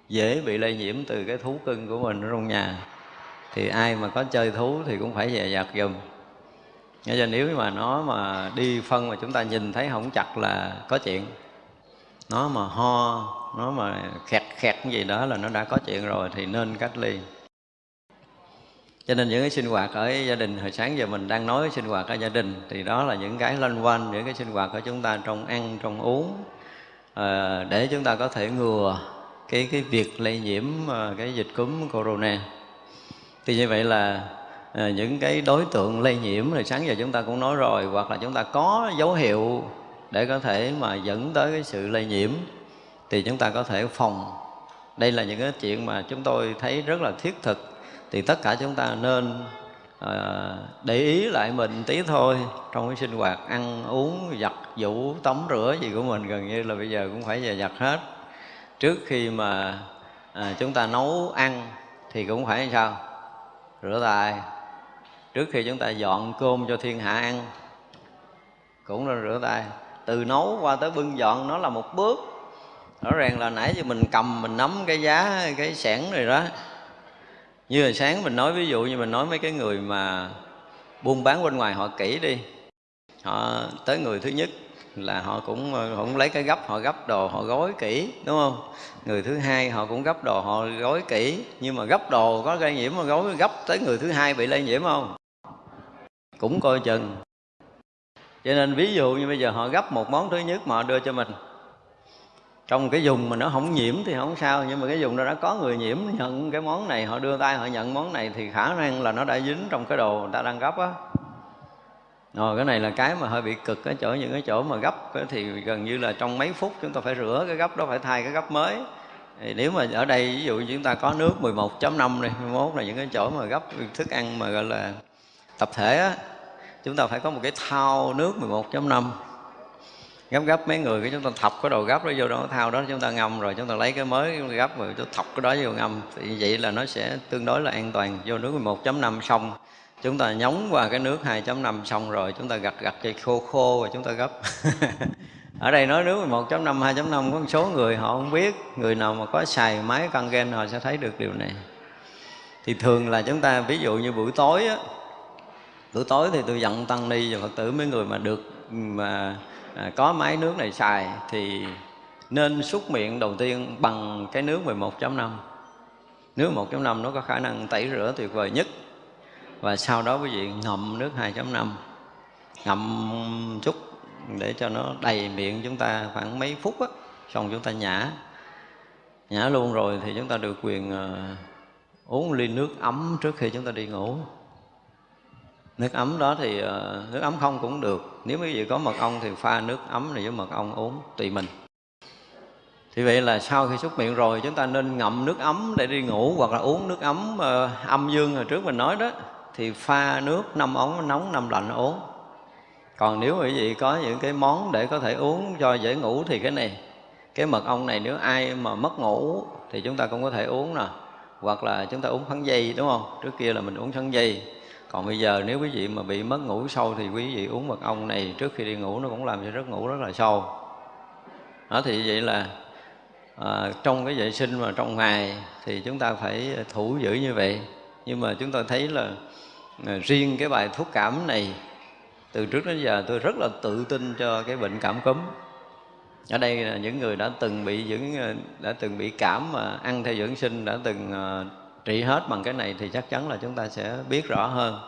dễ bị lây nhiễm từ cái thú cưng của mình ở trong nhà. Thì ai mà có chơi thú thì cũng phải dè dặt giùm. Nghe cho nếu mà nó mà đi phân mà chúng ta nhìn thấy không chặt là có chuyện. Nó mà ho, nó mà khẹt khẹt cái gì đó là nó đã có chuyện rồi thì nên cách ly cho nên những cái sinh hoạt ở gia đình hồi sáng giờ mình đang nói sinh hoạt ở gia đình thì đó là những cái loanh quanh những cái sinh hoạt của chúng ta trong ăn trong uống. À, để chúng ta có thể ngừa cái cái việc lây nhiễm ờ, cái dịch cúm corona. Thì như vậy là à, những cái đối tượng lây nhiễm thì sáng giờ chúng ta cũng nói rồi hoặc là chúng ta có dấu hiệu để có thể mà dẫn tới cái sự lây nhiễm thì chúng ta có thể phòng. Đây là những cái chuyện mà chúng tôi thấy rất là thiết thực thì tất cả chúng ta nên à, để ý lại mình tí thôi. Trong cái sinh hoạt ăn uống giặt vũ tắm rửa gì của mình gần như là bây giờ cũng phải về giặt hết. Trước khi mà à, chúng ta nấu ăn thì cũng phải sao? Rửa tay. Trước khi chúng ta dọn cơm cho thiên hạ ăn cũng nên rửa tay. Từ nấu qua tới bưng dọn nó là một bước. Rõ ràng là nãy giờ mình cầm mình nắm cái giá cái sẻn rồi đó như là sáng mình nói, ví dụ như mình nói mấy cái người mà buôn bán bên ngoài họ kỹ đi, họ tới người thứ nhất là họ cũng ờ, họ cũng lấy cái gấp, họ gấp đồ họ gói kỹ, đúng không? Người thứ hai họ cũng gấp đồ họ gói kỹ, nhưng mà gấp đồ có lây nhiễm mà gói, gấp tới người thứ hai bị lây nhiễm không? Cũng coi chừng. Cho nên ví dụ như bây giờ họ gấp một món thứ nhất mà họ đưa cho mình trong cái dùng mà nó không nhiễm thì không sao, nhưng mà cái dùng đó đã có người nhiễm, nhận cái món này, họ đưa tay họ nhận món này thì khả năng là nó đã dính trong cái đồ người ta đang gấp á. Rồi, cái này là cái mà hơi bị cực ở chỗ, những cái chỗ mà gấp thì gần như là trong mấy phút chúng ta phải rửa cái gấp đó, phải thay cái gấp mới. Thì nếu mà ở đây, ví dụ chúng ta có nước 11.5 này 11 là những cái chỗ mà gấp thức ăn mà gọi là tập thể á, chúng ta phải có một cái thao nước 11.5 gấp gấp mấy người, cái chúng ta thọc cái đồ gấp đó vô đó, thao đó chúng ta ngâm rồi, chúng ta lấy cái mới gấp rồi chúng ta thọc cái đó vô ngâm. Thì vậy là nó sẽ tương đối là an toàn. Vô nước 11.5 xong, chúng ta nhúng qua cái nước 2.5 xong rồi chúng ta gặt gặt cây khô khô và chúng ta gấp. (laughs) Ở đây nói nước 1.5 2.5 có một số người họ không biết, người nào mà có xài máy căng gen họ sẽ thấy được điều này. Thì thường là chúng ta, ví dụ như buổi tối á, buổi tối thì tôi dặn tăng ni và phật tử mấy người mà được, mà à, có máy nước này xài thì nên xúc miệng đầu tiên bằng cái nước 11.5 nước 1.5 nó có khả năng tẩy rửa tuyệt vời nhất. Và sau đó quý vị ngậm nước 2.5 ngậm chút để cho nó đầy miệng chúng ta khoảng mấy phút á xong chúng ta nhả. Nhả luôn rồi thì chúng ta được quyền uh, uống ly nước ấm trước khi chúng ta đi ngủ nước ấm đó thì ờ, nước ấm không cũng được. Nếu quý vị có mật ong thì pha nước ấm này với mật ong uống tùy mình. Thì vậy là sau khi xúc miệng rồi chúng ta nên ngậm nước ấm để đi ngủ hoặc là uống nước ấm uh, âm dương hồi trước mình nói đó. Thì pha nước năm ống nóng năm lạnh uống. Còn nếu quý vị có những cái món để có thể uống cho dễ ngủ thì cái này cái mật ong này nếu ai mà mất ngủ thì chúng ta cũng có thể uống nè. Hoặc là chúng ta uống phấn dây đúng không? Trước kia là mình uống phấn dây còn bây giờ nếu quý vị mà bị mất ngủ sâu thì quý vị uống mật ong này trước khi đi ngủ nó cũng làm cho giấc ngủ rất là sâu. Đó thì vậy là à, trong cái vệ sinh mà trong ngày thì chúng ta phải thủ giữ như vậy. Nhưng mà chúng ta thấy là à, riêng cái bài thuốc cảm này từ trước đến giờ tôi rất là tự tin cho cái bệnh cảm cúm. Ở đây là những người đã từng bị những à, đã từng bị cảm mà ăn theo dưỡng sinh đã từng à, trị hết bằng cái này thì chắc chắn là chúng ta sẽ biết rõ hơn.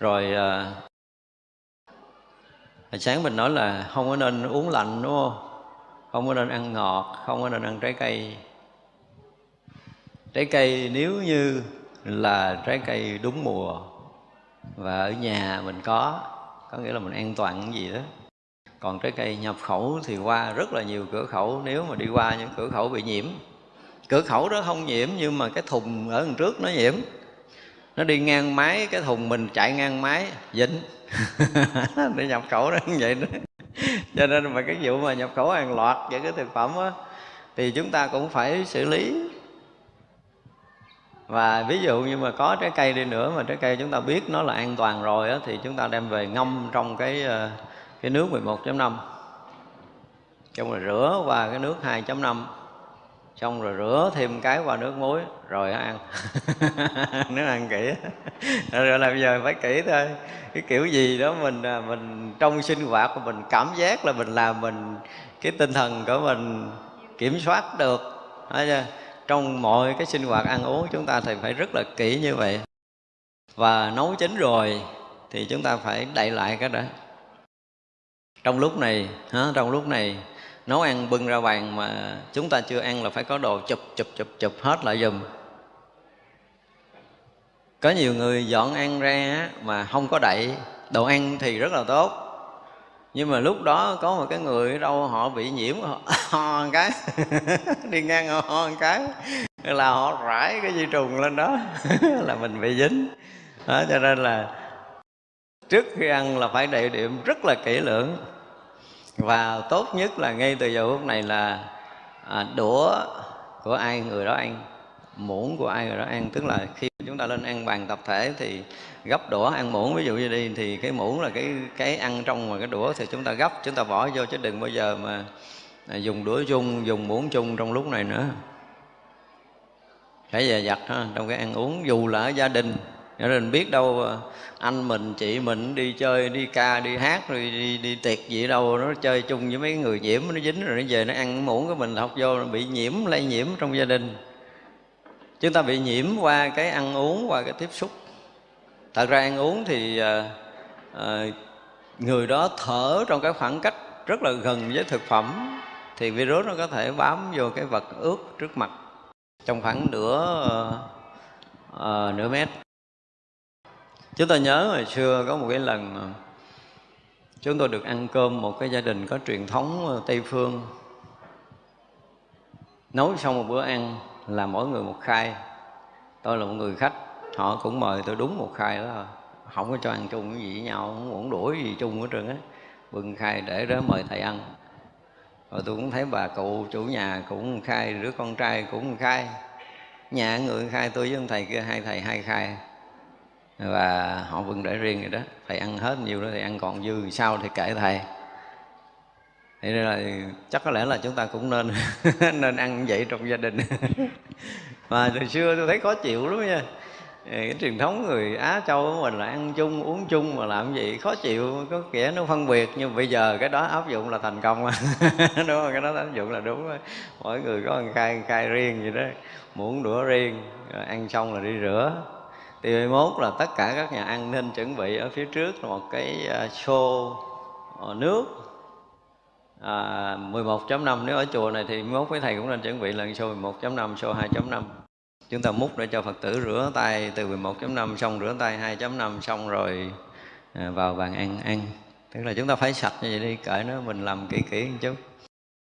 Rồi uh, sáng mình nói là không có nên uống lạnh đúng không? Không có nên ăn ngọt không có nên ăn trái cây. Trái cây nếu như là trái cây đúng mùa và ở nhà mình có có nghĩa là mình an toàn cái gì đó. Còn trái cây nhập khẩu thì qua rất là nhiều cửa khẩu nếu mà đi qua những cửa khẩu bị nhiễm cửa khẩu đó không nhiễm nhưng mà cái thùng ở đằng trước nó nhiễm. Nó đi ngang máy cái thùng mình chạy ngang máy dính. (laughs) Để nhập khẩu đó như vậy đó. Cho nên mà cái vụ mà nhập khẩu hàng loạt những cái thực phẩm á thì chúng ta cũng phải xử lý. Và ví dụ như mà có trái cây đi nữa mà trái cây chúng ta biết nó là an toàn rồi á, thì chúng ta đem về ngâm trong cái ờ, cái nước 11.5 trong rồi rửa qua cái nước 2.5 xong rồi rửa thêm cái qua nước muối rồi ăn. (laughs) Nếu ăn kỹ. Rồi là bây giờ phải kỹ thôi. Cái kiểu gì đó mình à, mình trong sinh hoạt của mình cảm giác là mình làm mình cái tinh thần của mình kiểm soát được. Thấy chưa? trong mọi cái sinh hoạt ăn uống chúng ta thì phải rất là kỹ như vậy. Và nấu chín rồi thì chúng ta phải đậy lại cái đó trong lúc này hả, trong lúc này nấu ăn bưng ra bàn mà chúng ta chưa ăn là phải có đồ chụp chụp chụp chụp hết lại dùm có nhiều người dọn ăn ra mà không có đậy đồ ăn thì rất là tốt. Nhưng mà lúc đó có một cái người ở đâu họ bị nhiễm họ (laughs) ho một cái (laughs) đi ngang họ ho một cái là họ rải cái di trùng lên đó (laughs) là mình bị dính. Đó, cho nên là trước khi ăn là phải đậy điểm rất là kỹ lưỡng và tốt nhất là ngay từ giờ phút này là à, đũa của ai người đó ăn muỗng của ai người đó ăn. Tức là khi chúng ta lên ăn bàn tập thể thì gấp đũa ăn muỗng. Ví dụ như đi thì cái muỗng là cái cái ăn trong mà cái đũa thì chúng ta gấp chúng ta bỏ vô chứ đừng bao giờ mà à, dùng đũa chung dùng muỗng chung trong lúc này nữa. Phải dè dặt ha trong cái ăn uống dù là ở gia đình cho mình biết đâu ờ, anh mình chị mình đi chơi đi ca đi hát rồi đi, đi tiệc gì đâu nó chơi chung với mấy người nhiễm nó dính rồi nó về nó ăn muỗng của mình học vô nó bị nhiễm lây nhiễm trong gia đình. Chúng ta bị nhiễm qua cái ăn uống qua cái tiếp xúc. Thật ra ăn uống thì à, à, người đó thở trong cái khoảng cách rất là gần với thực phẩm thì virus nó có thể bám vô cái vật ướt trước mặt. Trong khoảng nửa uh, nửa mét chúng ta nhớ hồi xưa có một cái lần ờ, chúng tôi được ăn cơm một cái gia đình có truyền thống tây phương. Nấu xong một bữa ăn là mỗi người một khai tôi là một người khách, họ cũng mời tôi đúng một khai đó. Không có cho ăn chung cái gì với nhau, không muốn đuổi gì chung hết trơn á. Bưng khai để đó mời thầy ăn. Rồi tôi cũng thấy bà cụ chủ nhà cũng khai đứa con trai cũng khai nhà người khai tôi với ông thầy kia, hai thầy hai khai và họ vẫn để riêng vậy đó. Thầy ăn hết nhiều đó thì ăn còn dư sao thì kể thầy. Thế nên là chắc có lẽ là chúng ta cũng nên (laughs) nên ăn vậy trong gia đình. (laughs) Mà từ xưa tôi thấy khó chịu lắm nha. Cái truyền thống người Á Châu của mình là ăn chung, uống chung mà làm gì, khó chịu. Có kẻ nó phân biệt, nhưng bây giờ cái đó áp dụng là thành công. (laughs) Đúng không? Cái đó áp dụng là đúng mỗi người có ăn khai khai riêng vậy đó. Muỗng đũa riêng rồi ăn xong là đi rửa thì 21 là tất cả các nhà ăn nên chuẩn bị ở phía trước là một cái à, xô à, nước. À, 11.5 nếu ở chùa này thì 11 với thầy cũng nên chuẩn bị lần xô 11.5 xô 2.5 chúng ta múc để cho Phật tử rửa tay từ 11.5 xong rửa tay 2.5 xong rồi à, vào bàn ăn ăn. Tức là chúng ta phải sạch như vậy đi cởi nó mình làm kỹ kỹ một chút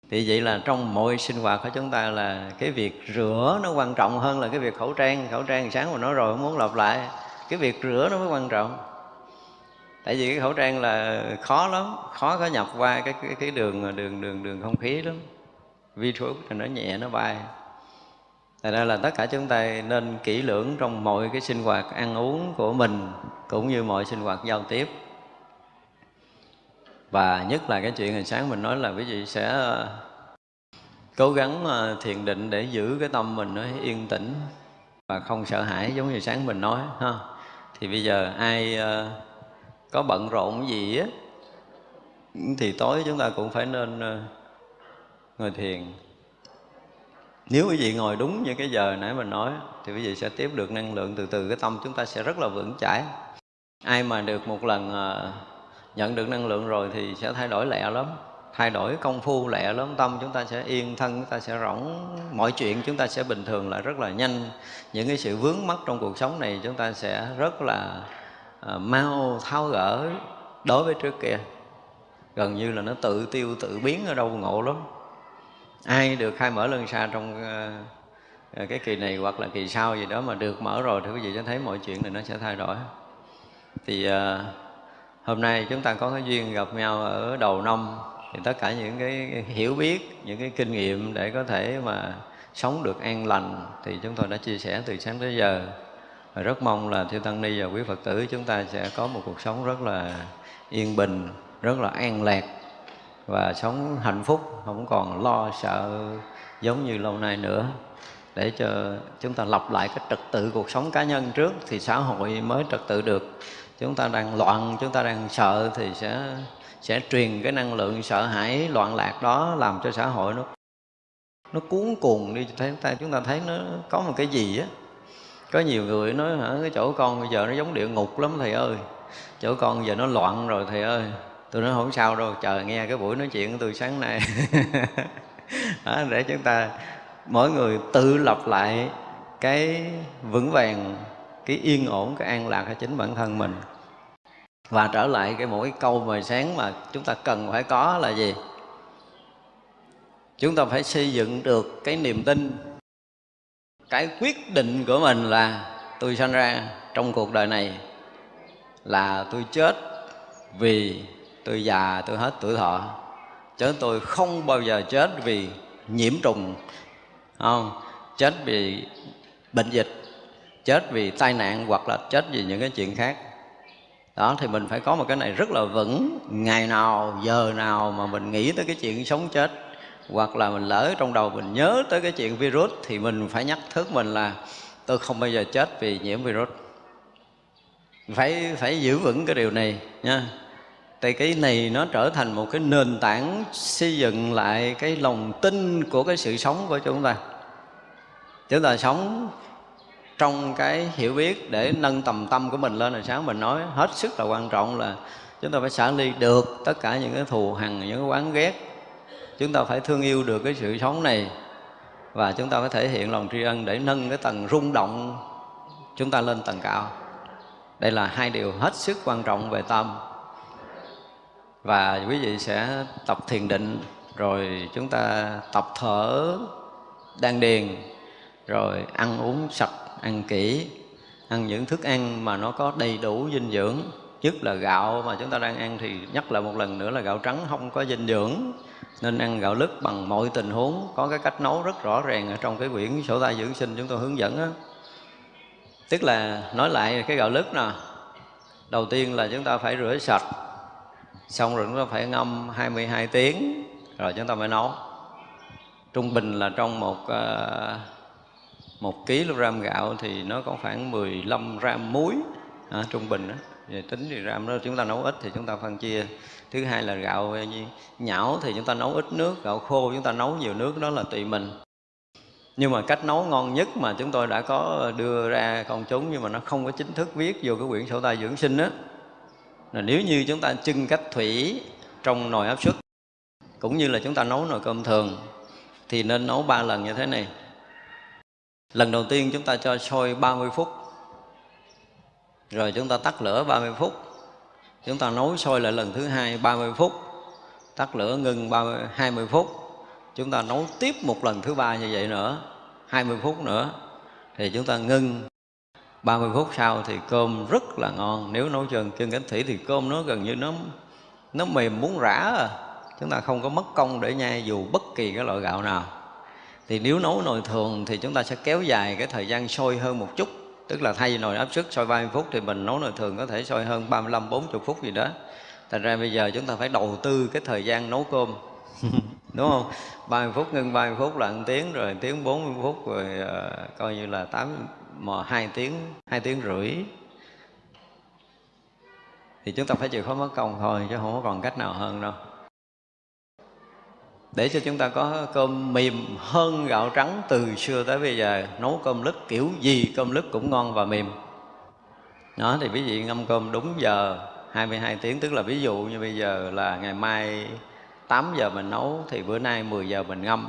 thì vậy là trong mọi sinh hoạt của chúng ta là cái việc rửa nó quan trọng hơn là cái việc khẩu trang. Khẩu trang sáng mà nói rồi không muốn lặp lại cái việc rửa nó mới quan trọng. Tại vì cái khẩu trang là khó lắm khó có nhập qua cái cái, cái đường đường đường đường không khí lắm. Virus thì nó nhẹ nó bay. Tại ra là tất cả chúng ta nên kỹ lưỡng trong mọi cái sinh hoạt ăn uống của mình cũng như mọi sinh hoạt giao tiếp. Và nhất là cái chuyện hồi sáng mình nói là quý vị sẽ ờ, cố gắng ờ, thiền định để giữ cái tâm mình nó yên tĩnh và không sợ hãi giống như sáng mình nói, ha. Thì bây giờ ai ờ, có bận rộn gì á, thì tối chúng ta cũng phải nên ngồi thiền nếu quý vị ngồi đúng như cái giờ nãy mình nói, thì quý vị sẽ tiếp được năng lượng từ từ, cái tâm chúng ta sẽ rất là vững chãi ai mà được một lần nhận được năng lượng rồi thì sẽ thay đổi lẹ lắm. Thay đổi công phu lẹ lớn tâm chúng ta sẽ yên thân chúng ta sẽ rỗng mọi chuyện chúng ta sẽ bình thường lại rất là nhanh. Những cái sự vướng mắc trong cuộc sống này chúng ta sẽ rất là uh, mau tháo gỡ đối với trước kia. Gần như là nó tự tiêu tự biến ở đâu ngộ lắm. Ai được khai mở lân xa trong uh, cái kỳ này hoặc là kỳ sau gì đó mà được mở rồi thì quý vị sẽ thấy mọi chuyện này nó sẽ thay đổi. Thì uh, hôm nay chúng ta có cái duyên gặp nhau ở đầu năm. Thì tất cả những cái hiểu biết, những cái kinh nghiệm để có thể mà sống được an lành thì chúng tôi đã chia sẻ từ sáng tới giờ. Và rất mong là thiêu tăng ni và quý phật tử, chúng ta sẽ có một cuộc sống rất là yên bình, rất là an lạc và sống hạnh phúc, không còn lo sợ giống như lâu nay nữa. Để cho chúng ta lập lại cái trật tự cuộc sống cá nhân trước thì xã hội mới trật tự được chúng ta đang loạn chúng ta đang sợ thì sẽ sẽ truyền cái năng lượng sợ hãi loạn lạc đó làm cho xã hội nó nó cuốn cuồng đi. Thấy ta chúng ta thấy nó có một cái gì á. Có nhiều người nói hả cái chỗ con bây giờ nó giống địa ngục lắm thầy ơi. Chỗ con giờ nó loạn rồi thầy ơi. Tôi nói không sao đâu chờ nghe cái buổi nói chuyện của tôi sáng nay. (laughs) Đó, để chúng ta mỗi người tự lập lại cái vững vàng cái yên ổn, cái an lạc ở chính bản thân mình. Và trở lại cái mỗi câu mà sáng mà chúng ta cần phải có là gì? Chúng ta phải xây dựng được cái niềm tin. Cái quyết định của mình là tôi sanh ra trong cuộc đời này là tôi chết vì tôi già, tôi hết tuổi thọ. Chứ tôi không bao giờ chết vì nhiễm trùng, không? Chết vì bệnh dịch chết vì tai nạn hoặc là chết vì những cái chuyện khác. Đó, thì mình phải có một cái này rất là vững. Ngày nào, giờ nào mà mình nghĩ tới cái chuyện sống chết hoặc là mình lỡ trong đầu mình nhớ tới cái chuyện virus thì mình phải nhắc thức mình là tôi không bao giờ chết vì nhiễm virus. Phải phải giữ vững cái điều này nha. Thì cái này nó trở thành một cái nền tảng xây dựng lại cái lòng tin của cái sự sống của chúng ta. Chúng ta sống trong cái hiểu biết để nâng tầm tâm của mình lên là sáng mình nói, hết sức là quan trọng là chúng ta phải xả ly được tất cả những cái thù hằn, những cái oán ghét. Chúng ta phải thương yêu được cái sự sống này và chúng ta phải thể hiện lòng tri ân để nâng cái tầng rung động chúng ta lên tầng cao. Đây là hai điều hết sức quan trọng về tâm. Và quý vị sẽ tập thiền định, rồi chúng ta tập thở, đan điền, rồi ăn uống sạch ăn kỹ ăn những thức ăn mà nó có đầy đủ dinh dưỡng. Nhất là gạo mà chúng ta đang ăn thì nhắc lại một lần nữa là gạo trắng không có dinh dưỡng. Nên ăn gạo lứt bằng mọi tình huống có cái cách nấu rất rõ ràng ở trong cái quyển sổ tay dưỡng sinh chúng tôi hướng dẫn á. Tức là nói lại cái gạo lứt nè. Đầu tiên là chúng ta phải rửa sạch xong rồi chúng ta phải ngâm 22 tiếng rồi chúng ta mới nấu. Trung bình là trong một uh, một kg gạo thì nó có khoảng 15 gram muối à, trung bình đó. Về tính thì gram đó chúng ta nấu ít thì chúng ta phân chia. Thứ hai là gạo nhão thì chúng ta nấu ít nước gạo khô chúng ta nấu nhiều nước đó là tùy mình. Nhưng mà cách nấu ngon nhất mà chúng tôi đã có đưa ra công chúng nhưng mà nó không có chính thức viết vô cái quyển sổ tay dưỡng sinh á là nếu như chúng ta chưng cách thủy trong nồi áp suất cũng như là chúng ta nấu nồi cơm thường thì nên nấu ba lần như thế này lần đầu tiên chúng ta cho sôi 30 phút. Rồi chúng ta tắt lửa 30 phút. Chúng ta nấu sôi lại lần thứ hai 30 phút. Tắt lửa ngừng 30, 20 phút. Chúng ta nấu tiếp một lần thứ ba như vậy nữa 20 phút nữa. Thì chúng ta ngưng 30 phút sau thì cơm rất là ngon. Nếu nấu chừng chân cánh thủy thì cơm nó gần như nó nó mềm muốn rã à. chúng ta không có mất công để nhai dù bất kỳ cái loại gạo nào thì nếu nấu nồi thường thì chúng ta sẽ kéo dài cái thời gian sôi hơn một chút. Tức là thay vì nồi áp suất sôi 30 phút thì mình nấu nồi thường có thể sôi hơn 35 40 phút gì đó. Thành ra bây giờ chúng ta phải đầu tư cái thời gian nấu cơm. (laughs) Đúng không? 30 phút ngưng 30 phút là 1 tiếng rồi 1 tiếng 40 phút rồi uh, coi như là 8 mà 2 tiếng 2 tiếng rưỡi. Thì chúng ta phải chịu khó mất công thôi chứ không có còn cách nào hơn đâu để cho chúng ta có cơm mềm hơn gạo trắng từ xưa tới bây giờ, nấu cơm lứt kiểu gì cơm lứt cũng ngon và mềm. Đó, thì quý vị ngâm cơm đúng giờ 22 tiếng, tức là ví dụ như bây giờ là ngày mai 8 giờ mình nấu, thì bữa nay 10 giờ mình ngâm.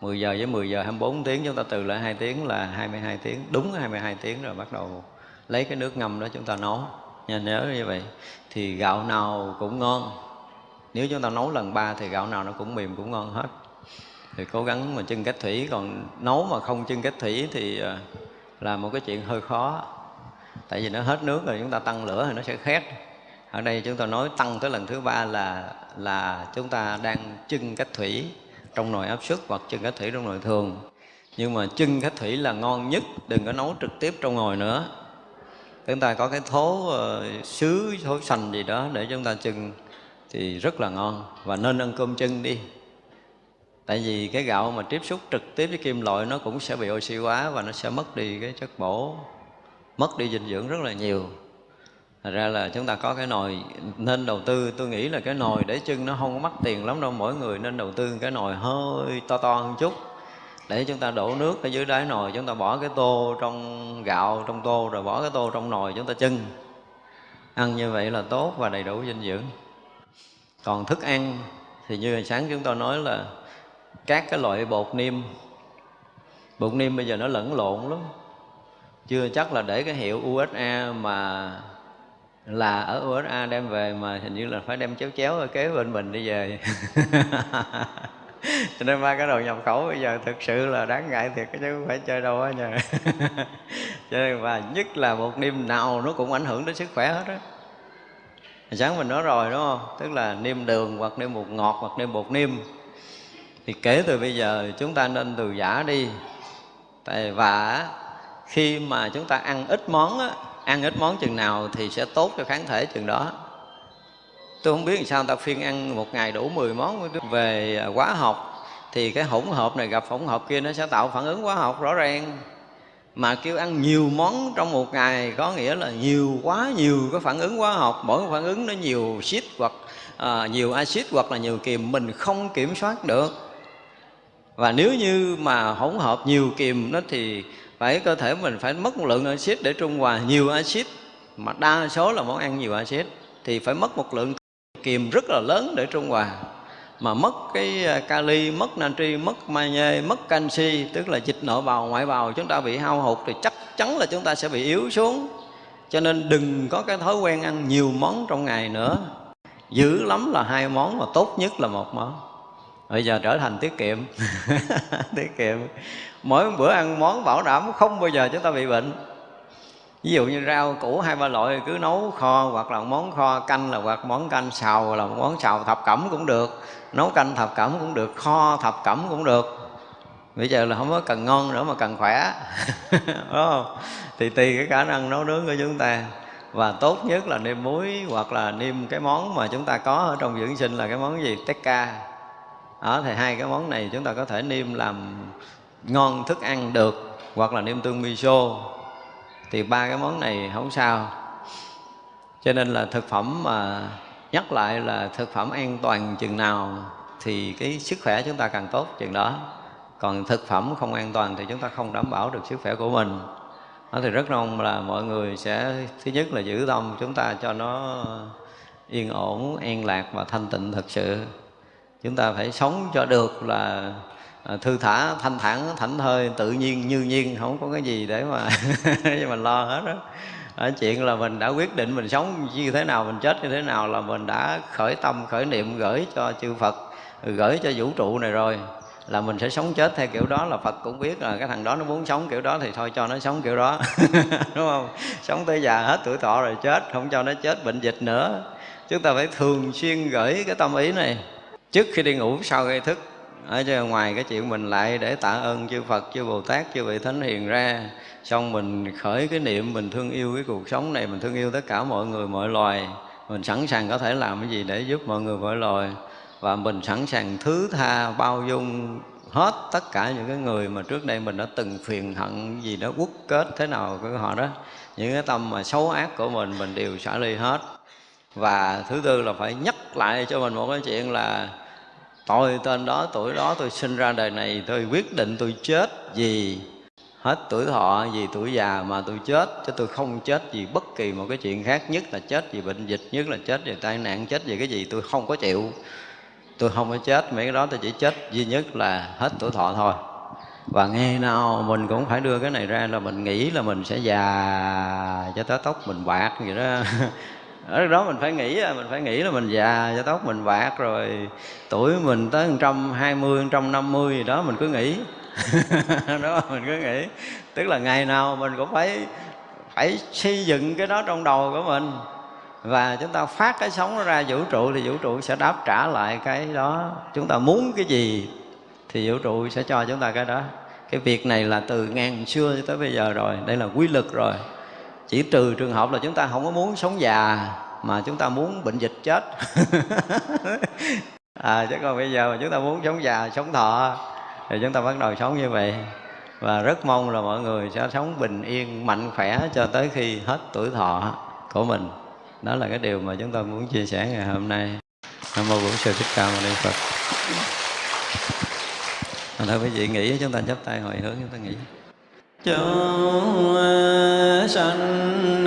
10 giờ với 10 giờ 24 tiếng, chúng ta từ lại 2 tiếng là 22 tiếng, đúng 22 tiếng rồi bắt đầu lấy cái nước ngâm đó chúng ta nấu. Nha nhớ như vậy thì gạo nào cũng ngon nếu chúng ta nấu lần ba thì gạo nào nó cũng mềm cũng ngon hết. Thì cố gắng mà chân cách thủy. Còn nấu mà không chân cách thủy thì ờ, là một cái chuyện hơi khó. Tại vì nó hết nước rồi chúng ta tăng lửa thì nó sẽ khét. Ở đây chúng ta nói tăng tới lần thứ ba là là chúng ta đang chân cách thủy trong nồi áp suất hoặc chân cách thủy trong nồi thường. Nhưng mà chân cách thủy là ngon nhất đừng có nấu trực tiếp trong nồi nữa. Chúng ta có cái thố uh, sứ thố sành gì đó để chúng ta chưng thì rất là ngon. Và nên ăn cơm chân đi. Tại vì cái gạo mà tiếp xúc trực tiếp với kim loại nó cũng sẽ bị oxy hóa và nó sẽ mất đi cái chất bổ, mất đi dinh dưỡng rất là nhiều. Thật ra là chúng ta có cái nồi, nên đầu tư, tôi nghĩ là cái nồi để chân nó không có mắc tiền lắm đâu. Mỗi người nên đầu tư cái nồi hơi to to hơn chút. Để chúng ta đổ nước ở dưới đáy nồi, chúng ta bỏ cái tô trong gạo, trong tô, rồi bỏ cái tô trong nồi chúng ta chân. Ăn như vậy là tốt và đầy đủ dinh dưỡng còn thức ăn, thì như hồi sáng chúng tôi nói là các cái loại bột niêm. Bột niêm bây giờ nó lẫn lộn lắm. Chưa chắc là để cái hiệu USA mà là ở USA đem về, mà hình như là phải đem chéo chéo ở kế bên mình đi về. (laughs) Cho nên ba cái đồ nhập khẩu bây giờ thực sự là đáng ngại thiệt, chứ không phải chơi đâu á nha. (laughs) Cho nên và nhất là một niêm nào nó cũng ảnh hưởng đến sức khỏe hết á sáng mình nói rồi đúng không? Tức là niêm đường hoặc niêm bột ngọt hoặc niêm bột niêm. Thì kể từ bây giờ chúng ta nên từ giả đi. Tại và khi mà chúng ta ăn ít món á, ăn ít món chừng nào thì sẽ tốt cho kháng thể chừng đó. Tôi không biết làm sao người ta phiên ăn một ngày đủ 10 món về à, hóa học thì cái hỗn hợp này gặp hỗn hợp kia nó sẽ tạo phản ứng hóa học rõ ràng mà kêu ăn nhiều món trong một ngày có nghĩa là nhiều quá nhiều cái phản ứng hóa học mỗi cái phản ứng nó nhiều xít hoặc à, nhiều axit hoặc là nhiều kiềm mình không kiểm soát được. Và nếu như mà hỗn hợp nhiều kiềm nó thì phải cơ thể mình phải mất một lượng axit để trung hòa nhiều axit. Mà đa số là món ăn nhiều axit thì phải mất một lượng kiềm rất là lớn để trung hòa mà mất cái à, kali, mất natri, mất magie, mất canxi tức là dịch nội bào ngoại bào chúng ta bị hao hụt thì chắc chắn là chúng ta sẽ bị yếu xuống. Cho nên đừng có cái thói quen ăn nhiều món trong ngày nữa. Dữ lắm là hai món mà tốt nhất là một món. Bây giờ trở thành tiết kiệm. (laughs) tiết kiệm. Mỗi bữa ăn món bảo đảm không bao giờ chúng ta bị bệnh ví dụ như rau củ hai ba loại cứ nấu kho, hoặc là món kho canh là hoặc món canh xào là món xào thập cẩm cũng được. Nấu canh thập cẩm cũng được, kho thập cẩm cũng được. Bây giờ là không có cần ngon nữa mà cần khỏe. (laughs) Đúng không? Thì tùy cái khả năng nấu nướng của chúng ta. Và tốt nhất là nêm muối hoặc là nêm cái món mà chúng ta có ở trong dưỡng sinh là cái món gì? Tekka. Đó, thì hai cái món này chúng ta có thể nêm làm ngon thức ăn được, hoặc là nêm tương miso thì ba cái món này không sao. Cho nên là thực phẩm mà nhắc lại là thực phẩm an toàn chừng nào thì cái sức khỏe chúng ta càng tốt chừng đó. Còn thực phẩm không an toàn thì chúng ta không đảm bảo được sức khỏe của mình. Đó thì rất mong là mọi người sẽ, thứ nhất là giữ tâm chúng ta cho nó yên ổn, an lạc và thanh tịnh thật sự. Chúng ta phải sống cho được là À, thư thả thanh thản, thảnh thơi, tự nhiên, như nhiên, không có cái gì để mà (laughs) để mình lo hết đó ở chuyện là mình đã quyết định mình sống như thế nào, mình chết như thế nào là mình đã khởi tâm, khởi niệm gửi cho chư Phật, gửi cho vũ trụ này rồi, là mình sẽ sống chết theo kiểu đó. Là Phật cũng biết là cái thằng đó nó muốn sống kiểu đó thì thôi cho nó sống kiểu đó, (laughs) đúng không? Sống tới già hết tuổi thọ rồi chết, không cho nó chết bệnh dịch nữa. Chúng ta phải thường xuyên gửi cái tâm ý này trước khi đi ngủ sau khi thức ở chứ ngoài cái chuyện mình lại để tạ ơn chư Phật, chư Bồ Tát, chư vị Thánh Hiền ra. Xong mình khởi cái niệm mình thương yêu cái cuộc sống này Mình thương yêu tất cả mọi người, mọi loài. Mình sẵn sàng có thể làm cái gì để giúp mọi người, mọi loài. Và mình sẵn sàng thứ tha, bao dung hết tất cả những cái người mà trước đây mình đã từng phiền hận gì đó quốc kết thế nào của họ đó. Những cái tâm mà xấu ác của mình mình đều xả ly hết. Và thứ tư là phải nhắc lại cho mình một cái chuyện là tôi tên đó, tuổi đó, tôi sinh ra đời này, tôi quyết định tôi chết vì hết tuổi thọ, vì tuổi già mà tôi chết, chứ tôi không chết vì bất kỳ một cái chuyện khác nhất là chết vì bệnh dịch, nhất là chết vì tai nạn, chết vì cái gì, tôi không có chịu. Tôi không có chết, mấy cái đó tôi chỉ chết duy nhất là hết tuổi thọ thôi. Và ngày nào mình cũng phải đưa cái này ra là mình nghĩ là mình sẽ già cho tới tóc mình bạc vậy đó. (laughs) ở đó mình phải nghĩ mình phải nghĩ là mình già cho tóc mình bạc rồi, tuổi mình tới một trăm hai mươi, một trăm năm mươi gì đó mình cứ nghĩ. (laughs) Đó, mình cứ nghĩ. Tức là ngày nào mình cũng phải phải xây dựng cái đó trong đầu của mình. Và chúng ta phát cái sống nó ra vũ trụ thì vũ trụ sẽ đáp trả lại cái đó. Chúng ta muốn cái gì thì vũ trụ sẽ cho chúng ta cái đó. Cái việc này là từ ngàn xưa cho tới bây giờ rồi, đây là quy luật rồi chỉ trừ trường hợp là chúng ta không có muốn sống già, mà chúng ta muốn bệnh dịch chết. (laughs) À chứ còn bây giờ mà chúng ta muốn sống già, sống thọ, thì chúng ta bắt đầu sống như vậy. Và rất mong là mọi người sẽ sống bình yên, mạnh khỏe cho tới khi hết tuổi thọ của mình. Đó là cái điều mà chúng tôi muốn chia sẻ ngày hôm nay. Nam mô bổn sư thích ca mâu ni phật. Thôi, quý vị nghĩ chúng ta chắp tay hồi hướng, chúng ta nghĩ chúng sanh